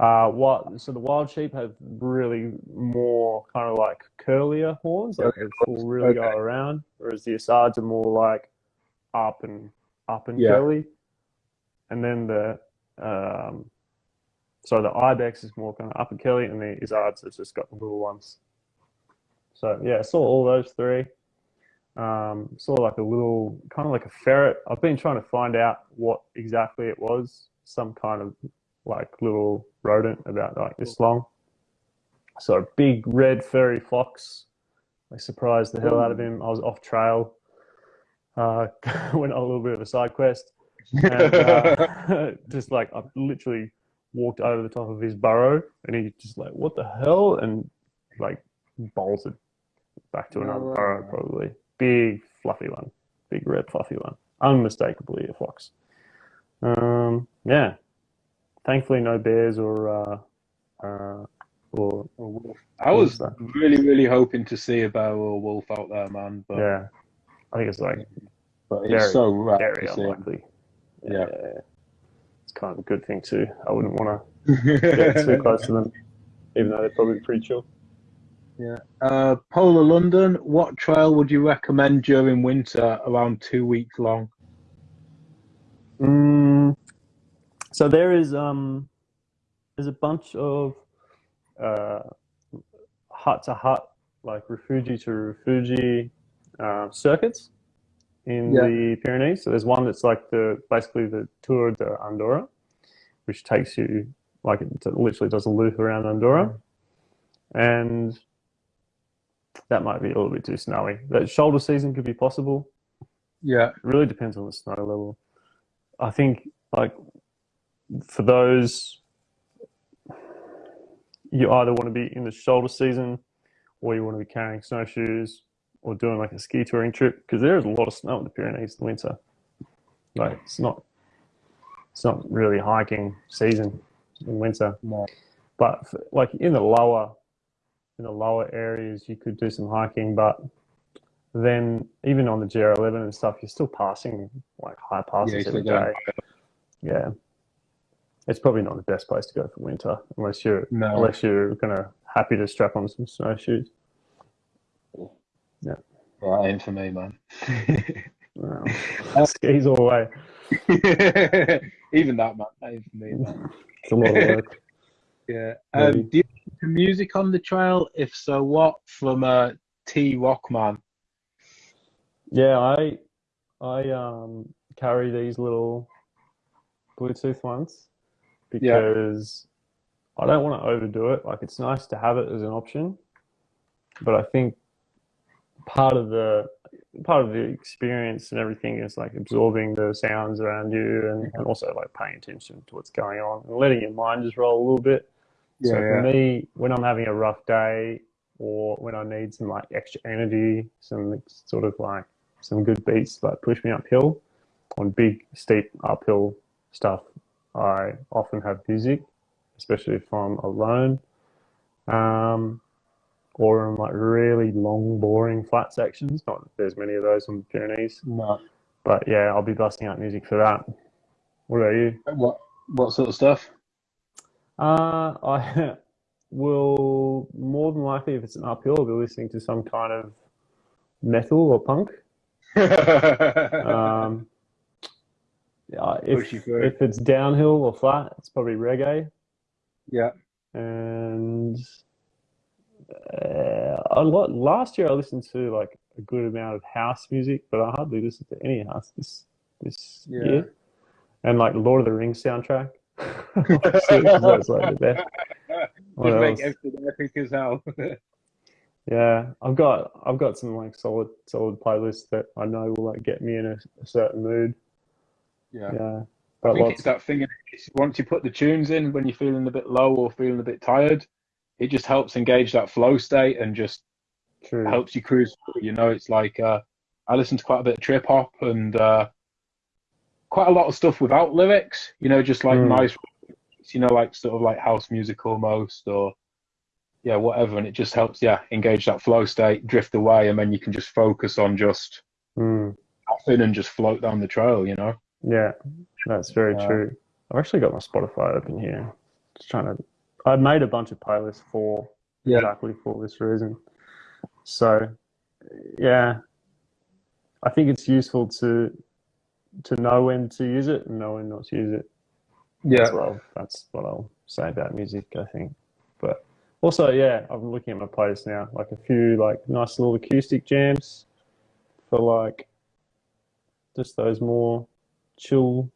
Uh, what? So the wild sheep have really more kind of like curlier horns, like Okay, they will really go around, whereas the isards are more like up and up and Yeah. curly. And then the um, so the ibex is more kind of up and curly, and the isards has just got the little ones. So yeah, I saw all those three. Um, saw like a little, kind of like a ferret. I've been trying to find out what exactly it was. Some kind of like little rodent about like this long. So a big red furry fox. I surprised the hell out of him. I was off trail. Uh, went on a little bit of a side quest, and uh, just like I literally walked over the top of his burrow, and he just like, "What the hell?" and like bolted back to No another burrow, probably. Big fluffy one, big red fluffy one, unmistakably a fox. Um, yeah, thankfully no bears or uh, uh, or, or I was really, really hoping to see a bear or a wolf out there, man. But, yeah, I think it's like but it's very, so rare very to see 'em. unlikely. Yeah. it's kind of a good thing too. I wouldn't want to get too close to them, even though they're probably pretty chill. Uh, Polar London, what trail would you recommend during winter around two weeks long? Mm, so there is um, there's a bunch of uh, hut to hut, like refugi to refugi uh, circuits in Yeah. the Pyrenees. So there's one that's like the basically the Tour de Andorra, which takes you like it literally does a loop around Andorra. and that might be a little bit too snowy. That shoulder season could be possible. Yeah. It really depends on the snow level. I think like for those you either want to be in the shoulder season or you want to be carrying snowshoes or doing like a ski touring trip because there is a lot of snow in the Pyrenees in the winter. Like it's not it's not really hiking season in winter. No. But for, like in the lower in the lower areas you could do some hiking but then even on the GR11 and stuff you're still passing like high passes Yeah, every so. Yeah. It's probably not the best place to go for winter unless you're No. unless you're gonna happy to strap on some snowshoes. Right, ain't for me, man. Wow. Skis all the way. Even that, man. That ain't for me, man. It's a lot of work. Yeah. Um, do you listen to music on the trail? If so, what? From uh, T Rockman. Yeah, I I um carry these little Bluetooth ones Yeah. because I don't want to overdo it. Like it's nice to have it as an option, but I think part of the part of the experience and everything is like absorbing the sounds around you and, and also like paying attention to what's going on and letting your mind just roll a little bit. so for me, when I'm having a rough day or when I need some like extra energy, some sort of like some good beats like push me uphill on big steep uphill stuff, I often have music, especially if I'm alone. Um, or in like really long, boring flat sections. Not there's many of those on the Pyrenees, No. but yeah, I'll be busting out music for that. What about you? What? What sort of stuff? Uh, I will more than likely, if it's an uphill, I'll be listening to some kind of metal or punk. Um, yeah, if, if it's downhill or flat, it's probably reggae. yeah. And uh, a lot last year, I listened to like a good amount of house music, but I hardly listened to any house this this Yeah. year. And like Lord of the Rings soundtrack, that's like the best. What Just make everything epic as hell. Yeah, I've got I've got some like solid solid playlists that I know will like get me in a, a certain mood. yeah. Yeah, I but think it's that thing. Once you put the tunes in, when you're feeling a bit low or feeling a bit tired, it just helps engage that flow state and just True. helps you cruise. through, You know, it's like uh, I listen to quite a bit of trip hop and uh, quite a lot of stuff without lyrics. You know, just like Mm. nice, you know, like sort of like house music almost, or yeah, whatever. And it just helps, yeah, engage that flow state, drift away, and then you can just focus on just Mm, nothing and just float down the trail. You know. yeah, that's very Uh, true. I've actually got my Spotify open here. Just trying to. I made a bunch of playlists for Yeah. exactly for this reason. So, yeah, I think it's useful to to know when to use it and know when not to use it. Yeah. I'll, that's what I'll say about music, I think. But also, yeah, I'm looking at my playlist now, like a few like nice little acoustic jams for like just those more chill.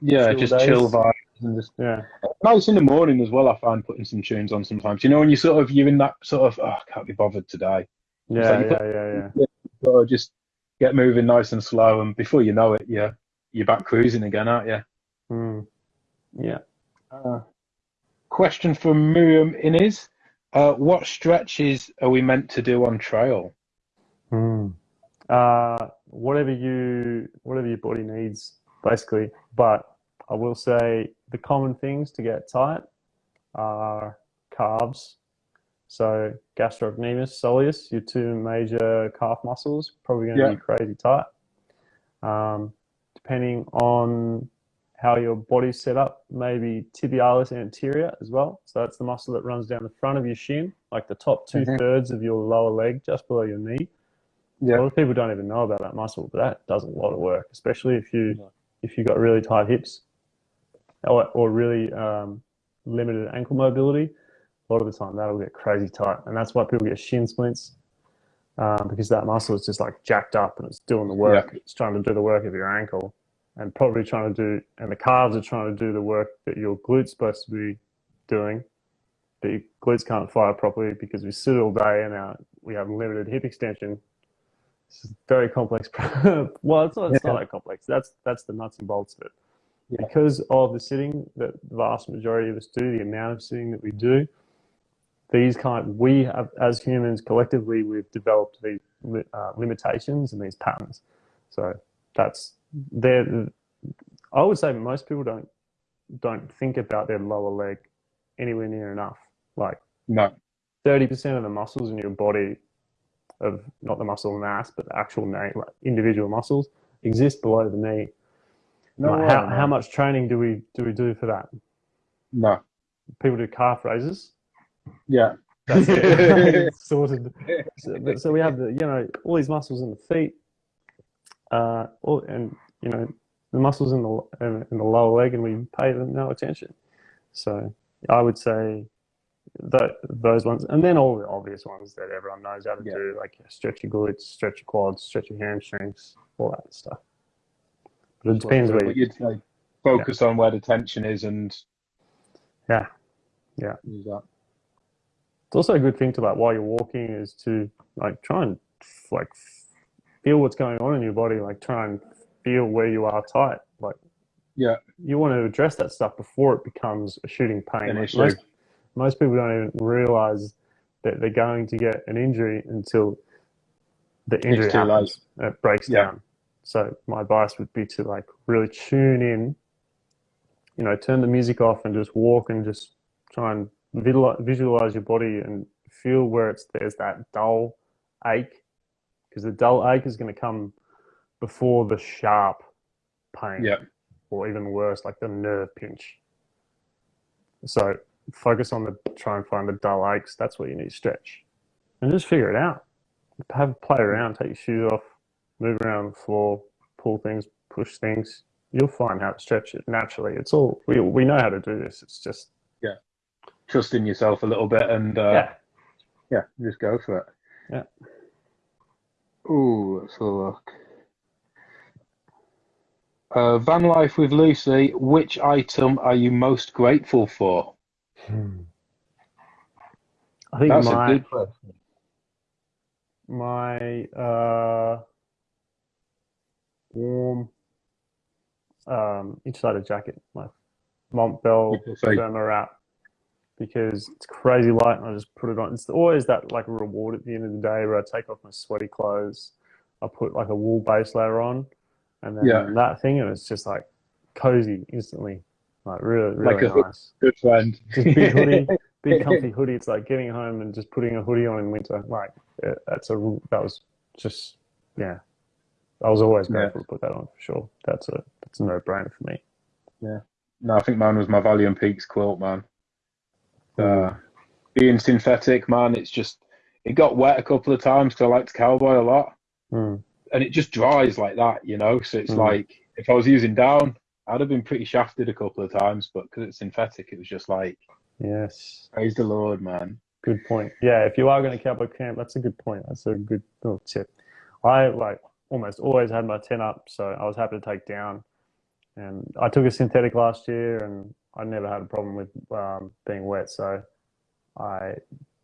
Yeah, Chill just days. chill vibes and just Yeah, nice in the morning as well. I find putting some tunes on sometimes. You know, when you sort of you're in that sort of oh, I can't be bothered today. yeah, you yeah, put- yeah, yeah. Just get moving nice and slow, and before you know it, yeah, you're back cruising again, aren't you? Mm. Yeah. Uh, question from Miriam Innes: uh, What stretches are we meant to do on trail? Mm. Uh, whatever you whatever your body needs, basically. But I will say the common things to get tight are calves. So gastrocnemius, soleus, your two major calf muscles, probably going to Yeah. be crazy tight. Um, depending on how your body's set up, maybe tibialis anterior as well. So that's the muscle that runs down the front of your shin, like the top 2 Mhm. thirds of your lower leg, just below your knee. Yeah. A lot of people don't even know about that muscle, but that does a lot of work, especially if you if you've got really tight hips or, or really um, limited ankle mobility. A lot of the time, that'll get crazy tight, and that's why people get shin splints um, because that muscle is just like jacked up and it's doing the work. It's trying to do the work of your ankle, and probably trying to do, and the calves are trying to do the work that your glute's supposed to be doing. but your glutes can't fire properly because we sit all day and our, we have limited hip extension. It's a very complex. well, it's not. It's Yeah. not that complex. That's that's the nuts and bolts of it. Yeah. Because of the sitting that the vast majority of us do, the amount of sitting that we do, these kind we have as humans collectively we've developed these uh, limitations and these patterns. So that's there. I would say most people don't don't think about their lower leg anywhere near enough. Like No. thirty percent of the muscles in your body, of not the muscle mass, but the actual knee, like individual muscles, exist below the knee. No. Like, how how much training do we do we do for that? No. People do calf raises. Yeah. That's it. sorted. So, so we have the you know all these muscles in the feet, uh, all, and you know the muscles in the in, in the lower leg, and we pay them no attention. So I would say that those ones, and then all the obvious ones that everyone knows how to Yeah. do, like stretch your glutes, stretch your quads, stretch your hamstrings, all that stuff. But it depends where But you, you'd say focus on where the tension is and yeah. Yeah. use that. It's also a good thing to like while you're walking is to like try and like feel what's going on in your body, like try and feel where you are tight. Like Yeah. you want to address that stuff before it becomes a shooting pain. Like, most, most people don't even realize that they're going to get an injury until the injury happens it breaks Yeah. down. So my advice would be to like really tune in, you know, turn the music off and just walk and just try and visualize, visualize your body and feel where it's there's that dull ache because the dull ache is going to come before the sharp pain Yeah. or even worse like the nerve pinch. So focus on the try and find the dull aches. That's what you need to stretch. And just figure it out. Have play around take your shoes off move around the floor pull things push things you'll find how to stretch it naturally it's all we, we know how to do this it's just Yeah. Trust in yourself a little bit and uh, yeah yeah, just go for it. Yeah. Ooh, let's have a look. Uh, van life with Lucy. Which item are you most grateful for? i think That's my a good question. my uh, warm um, insulated jacket, my Montbell People say- Thermawrap, because it's crazy light and I just put it on. It's always that like reward at the end of the day where I take off my sweaty clothes, I put like a wool base layer on, and then Yeah. that thing, and it's just like cozy instantly, like really really Like a nice. Good friend. Just big hoodie, big comfy hoodie. It's like getting home and just putting a hoodie on in winter. Like that's a that was just yeah. I was always Yeah. grateful to put that on for sure. That's a that's a no brainer for me. Yeah. No, I think mine was my Valiant Peaks quilt, man. Uh, being synthetic, man, it's just it got wet a couple of times because I like to cowboy a lot, Mm. and it just dries like that, you know. So it's Mm. like if I was using down, I'd have been pretty shafted a couple of times, but because it's synthetic, it was just like Yes, praise the Lord, man. good point. Yeah, if you are going to cowboy camp, that's a good point. That's a good little tip. I like almost always had my tent up, so I was happy to take down. And I took a synthetic last year, and I never had a problem with um, being wet. So I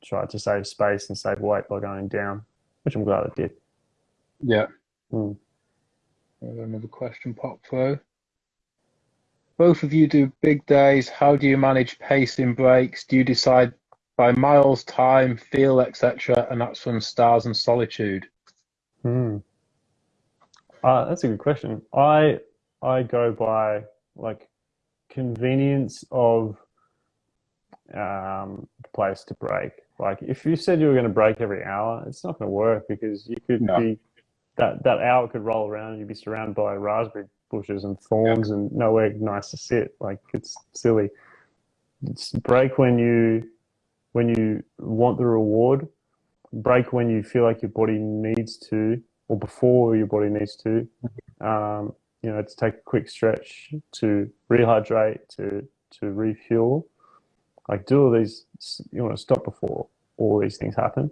tried to save space and save weight by going down, which I'm glad I did. Yeah. Mm. Another question pop through. Both of you do big days. How do you manage pacing breaks? Do you decide by miles, time, feel, etc., and that's from Stars and Solitude? Hmm. Uh, that's a good question. I I go by like convenience of um, the place to break. Like if you said you were going to break every hour, it's not going to work because you could No. be that that hour could roll around and you'd be surrounded by raspberry bushes and thorns and nowhere nice to sit. Like it's silly. It's break when you when you want the reward. Break when you feel like your body needs to, or before your body needs to. Um, you know, to take a quick stretch, to rehydrate, to to refuel. Like do all these. You want to stop before all these things happen,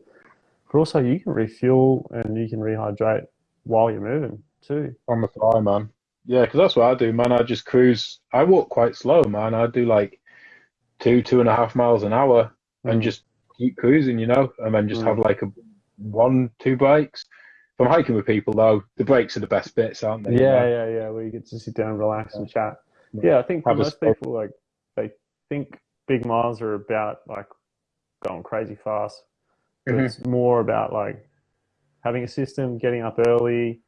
but also you can refuel and you can rehydrate while you're moving too. On the fly, man. Yeah, because that's what I do, man. I just cruise. I walk quite slow, man. I do like two, two and a half miles an hour and Mm. just keep cruising, you know, and then just Mm. have like a one, two breaks. I'm hiking with people though, the breaks are the best bits, aren't they? Yeah, yeah, yeah. Where you get to sit down relax and chat. Yeah. Yeah, I think for most people, like they think big miles are about like going crazy fast. But Mhm. It's more about like having a system, getting up early,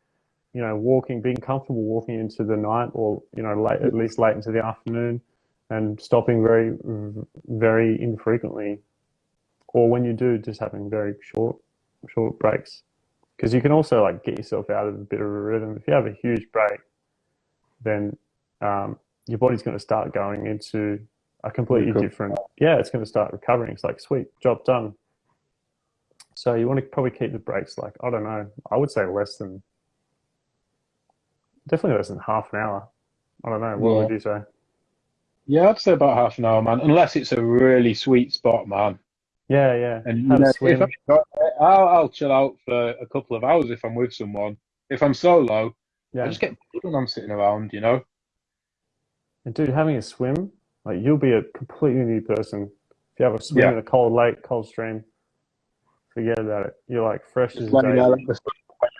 you know, walking, being comfortable walking into the night or you know, late at least late into the afternoon, and stopping very, very infrequently, or when you do, just having very short, short breaks. Because you can also like get yourself out of a bit of a rhythm. If you have a huge break, then um, your body's going to start going into a completely different. Yeah, it's going to start recovering. It's like sweet job done. So you want to probably keep the breaks like I don't know. I would say less than definitely less than half an hour. I don't know. What Yeah. would you say? Yeah, I'd say about half an hour, man. Unless it's a really sweet spot, man. Yeah, yeah. And you know, if. It, I'll, I'll chill out for a couple of hours if I'm with someone. If I'm solo, I Yeah. just get bored when I'm sitting around, you know. And dude, having a swim, like you'll be a completely new person. If you have a swim Yeah. in a cold lake, cold stream, forget about it. You're like fresh as Just a letting daisy. out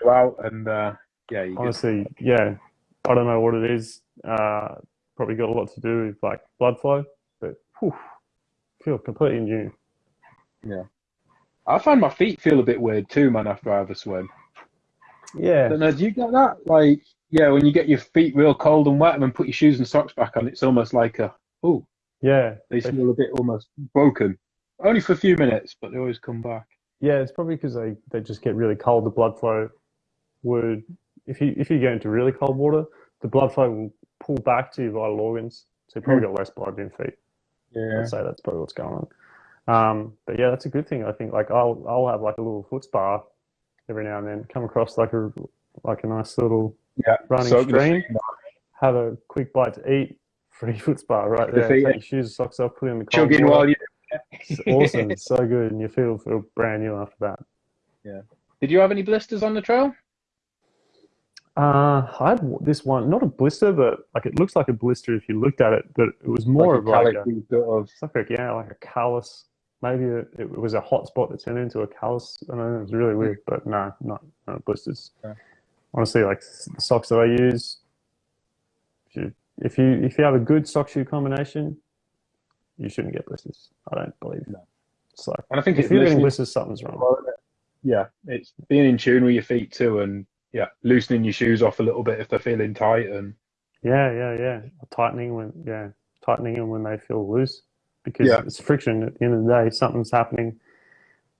you're out, and uh, yeah, you get Honestly, yeah. I don't know what it is. Uh, probably got a lot to do with like blood flow, but whew, feel completely new. I find my feet feel a bit weird too, man, after I have a swim. Yeah, know, do you get that? Like, yeah, when you get your feet real cold and wet and then put your shoes and socks back on, it's almost like a, oh, yeah, they feel a bit almost broken. Only for a few minutes, but they always come back. yeah. It's probably because they, they just get really cold. The blood flow would, if you if you go into really cold water, the blood flow will pull back to your vital organs, so you probably hmm. got less blood in your feet. Yeah. I'd say that's probably what's going on. Um, but yeah, that's a good thing. I think like I'll I'll have like a little foot spa every now and then. Come across like a like a nice little Yeah. running the stream. Have a quick bite to eat. Free foot spa right there. Take your shoes, socks off, put in the cold water. while you. It's awesome. it's so good, and you feel feel brand new after that. Yeah. Did you have any blisters on the trail? Uh, I had this one, not a blister, but like it looks like a blister if you looked at it, but it was more like of a like a, sort of. like a yeah, like a callus. Maybe it, it was a hot spot that turned into a callus. I don't know. It was really hmm. weird, but no, not not blisters. Yeah. Honestly, like the socks that I use, if you if you if you have a good sock shoe combination, you shouldn't get blisters. I don't believe. No. It's like And I think if you're getting blisters, something's wrong. Well, Yeah, it's being in tune with your feet too, and yeah, loosening your shoes off a little bit if they're feeling tight, and Yeah, yeah, yeah. Tightening when yeah, tightening them when they feel loose because Yeah. it's friction. At the end of the day, something's happening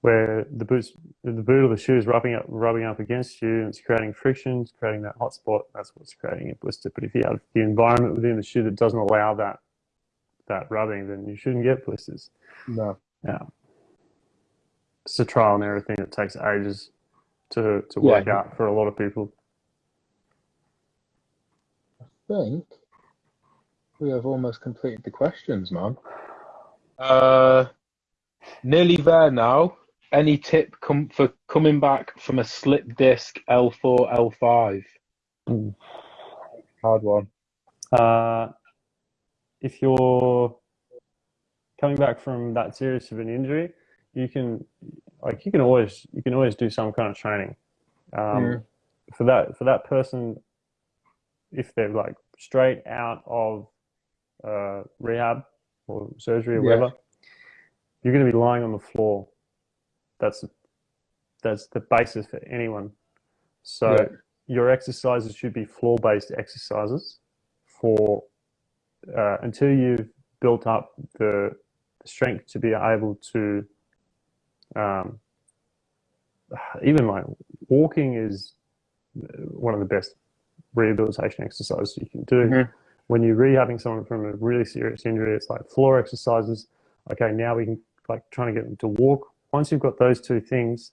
where the boots, the boot of the shoe is rubbing up, rubbing up against you, and it's creating friction, it's creating that hot spot. That's what's creating a blister. But if you have the environment within the shoe that doesn't allow that that rubbing, then you shouldn't get blisters. no, Yeah, it's a trial and error thing that takes ages to to Yeah. work out for a lot of people. I think we have almost completed the questions, man. Uh, nearly there now. Any tip com- for coming back from a slip disc L4, L5? Mm. Hard one. Uh, if you're coming back from that serious of an injury, you can like you can always you can always do some kind of training. Um. For that for that person, if they're like straight out of uh, rehab or surgery or Yeah. whatever, you're going to be lying on the floor. That's that's the basis for anyone. So Yeah. your exercises should be floor-based exercises for uh, until you've built up the, the strength to be able to um, even like walking is one of the best rehabilitation exercises you can do. Mhm. When you're rehabbing someone from a really serious injury, it's like floor exercises. Okay, now we can like trying to get them to walk. Once you've got those two things,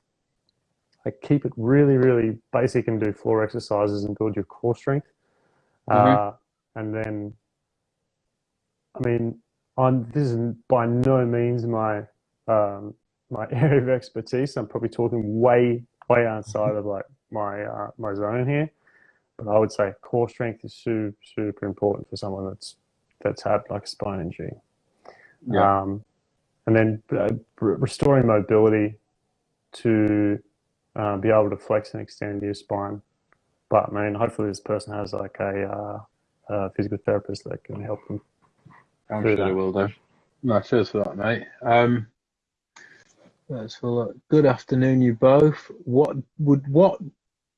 like keep it really, really basic and do floor exercises and build your core strength. Uh, and then, I mean, I'm, this is by no means my um, my area of expertise. I'm probably talking way, way outside of like my uh, my zone here. But I would say core strength is super, super important for someone that's that's had like a spine injury. Yeah. Um, and then uh, restoring mobility to uh, be able to flex and extend your spine. But I mean, hopefully this person has like a, uh, a physical therapist that can help them. I'm sure that. they will do. No, cheers for that, mate. Um, let's have. Good afternoon, you both. What would what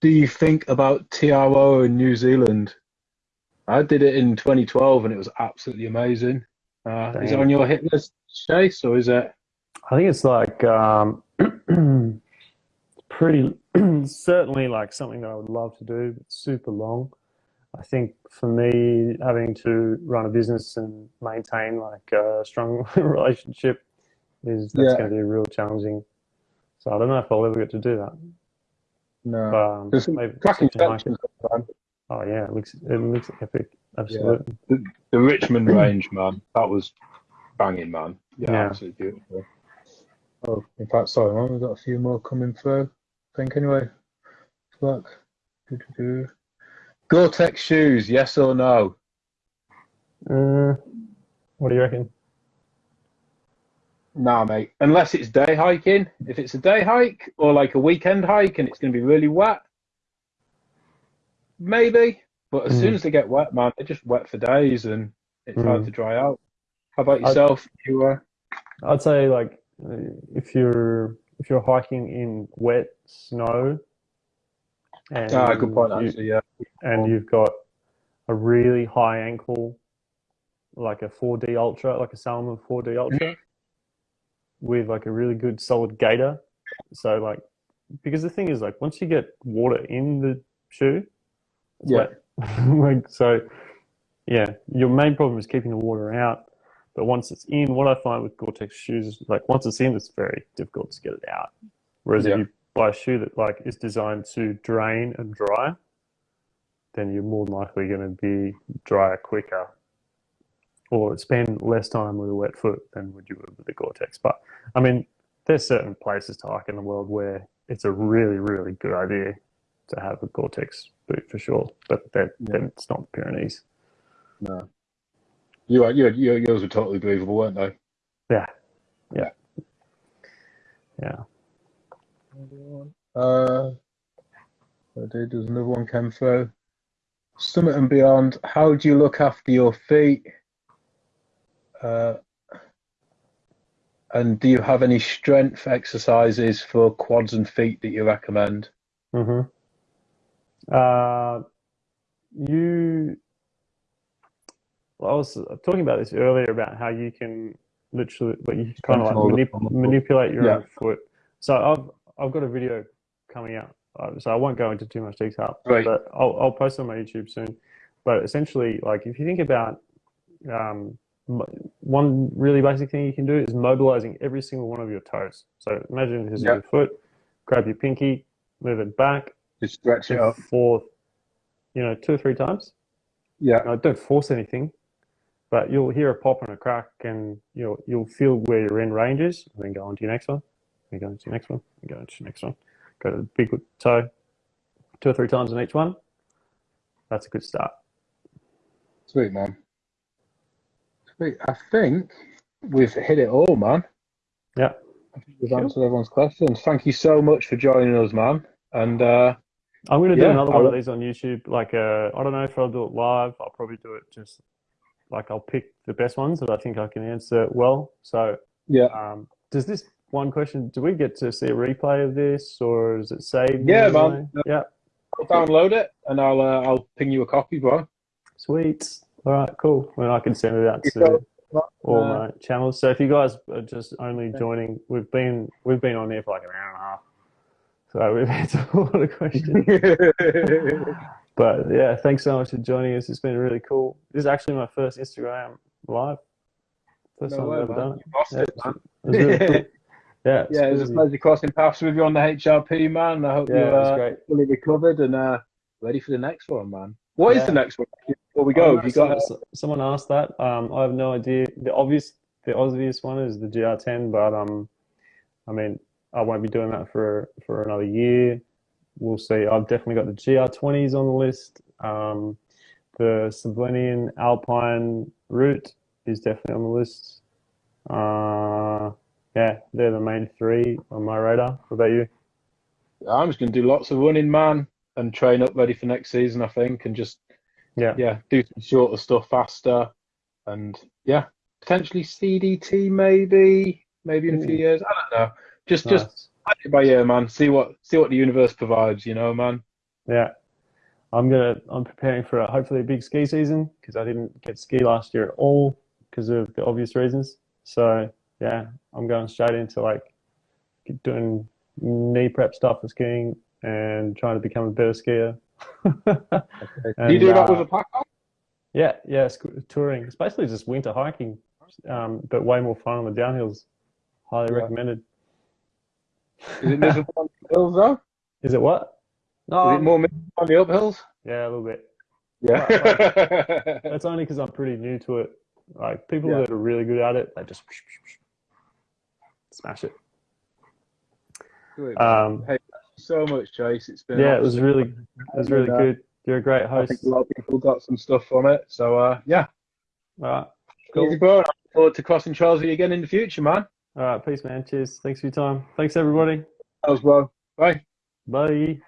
do you think about TRO in New Zealand? I did it in 2012 and it was absolutely amazing. Uh, is it on your hit list, Chase, or is it? I think it's like um, pretty certainly like something that I would love to do, but super long. I think for me, having to run a business and maintain like a strong relationship is that's Yeah. going to be real challenging. So I don't know if I'll ever get to do that. No. But, um, There's some cracking something man. Oh yeah, it looks it looks epic. Absolutely. The, the Richmond range, man, that was banging, man. Yeah, Yeah. absolutely beautiful. Oh, in fact, sorry, man, we've got a few more coming through. I think anyway. Look. Do-do-do. Gore-Tex shoes, yes or no? Uh, what do you reckon? Nah, mate. Unless it's day hiking. If it's a day hike or like a weekend hike and it's going to be really wet, maybe. But as Mm. soon as they get wet, man, they're just wet for days and it's hard Mm. to dry out. How about yourself? You uh, I'd say like if you're if you're hiking in wet snow, and ah, good point, you- actually. Yeah. and you've got a really high ankle, like a 4D Ultra, like a Salomon 4D Ultra, with like a really good solid gaiter. So like, because the thing is like once you get water in the shoe, Yeah. like so, yeah. Your main problem is keeping the water out. But once it's in, what I find with Gore-Tex shoes is like once it's in, it's very difficult to get it out. Whereas Yeah. if you buy a shoe that like is designed to drain and dry, then you're more than likely going to be drier quicker or spend less time with a wet foot than would you would with a Gore-Tex. But I mean, there's certain places to hike in the world where it's a really, really good idea to have a Gore-Tex boot for sure. But that, Yeah. then it's not the Pyrenees. No. You are, you, you, yours were totally believable, weren't they? Yeah. Yeah. Yeah. Uh, I did. There's another one came through. Summit and beyond. How do you look after your feet? Uh, and do you have any strength exercises for quads and feet that you recommend? hmm Uh, you, I was talking about this earlier about how you can literally, but you kind of like Control the manip- palm of the foot. manipulate your Yeah. own foot. So I've I've got a video coming out, uh, so I won't go into too much detail, Right. but I'll I'll post it on my YouTube soon. But essentially, like if you think about um, mo- one really basic thing you can do is mobilizing every single one of your toes. So imagine this is Yeah. your foot, grab your pinky, move it back, Just stretch it up. forth, you know, two or three times. Yeah. Now, don't force anything, but you'll hear a pop and a crack, and you'll you'll feel where your end range is, and then go on to your next one, and go into your next one, and go into your next one. Go to the big toe, two or three times on each one. That's a good start. Sweet, man. Sweet. I think we've hit it all, man. Yeah. I think we've Cool. answered everyone's questions. Thank you so much for joining us, man. And uh, I'm going to do Yeah, another I one of these on YouTube. Like, uh, I don't know if I'll do it live. I'll probably do it just like I'll pick the best ones that I think I can answer well. So, yeah, um, does this one question? Do we get to see a replay of this, or is it saved? Yeah, man. way? Yeah. I'll download it and I'll uh, I'll ping you a copy, bro. Sweet. All right, cool. Well, I can send it out to all my channels. So if you guys are just only joining, we've been we've been on there for like an hour and a half. So we've answered a lot of questions. but yeah, thanks so much for joining us. It's been really cool. This is actually my first Instagram live. First No time way, I've ever done it. Yeah, it, really cool. Yeah, Yeah, it was a pleasure crossing paths with you on the HRP, man. I hope Yeah, you're uh, fully recovered and uh, ready for the next one, man. What is Yeah. the next one? Before we go, don't you got? some- someone asked that. Um, I have no idea. The obvious, the obvious one is the GR10, but um, I mean, I won't be doing that for for another year. We'll see. I've definitely got the GR20s on the list. Um, the Sublinian Alpine route is definitely on the list. Uh, yeah, they're the main three on my radar. What about you? I'm just going to do lots of running, man, and train up ready for next season. I think, and just Yeah. yeah, do some shorter stuff faster, and yeah, potentially CDT maybe, maybe in a few years. I don't know. Just just Nice. play it by ear, man. See what see what the universe provides. You know, man. Yeah. I'm gonna. I'm preparing for a, hopefully a big ski season because I didn't get ski last year at all because of the obvious reasons. So yeah, I'm going straight into like doing knee prep stuff for skiing and trying to become a better skier. do you do And, that uh, with a pack? Yeah, yeah, sc- touring. It's basically just winter hiking, um, but way more fun on the downhills. Highly Yeah. recommended. Is it miserable on the hills though? Is it what? No, Is it more miserable on the uphills? yeah, a little bit. Yeah. That's only because I'm pretty new to it. Like people Yeah. that are really good at it, they just smash it. Um, Hey, so much, Chase. It's been yeah, it was really, it was really And, uh, good. You're a great I host. think a lot of people got some stuff from it. So uh, yeah, All right, cool. easy, bro. I look forward to crossing trails with you again in the future, man. All right, peace, man. Cheers. Thanks for your time. Thanks, everybody. As well. Bye. Bye.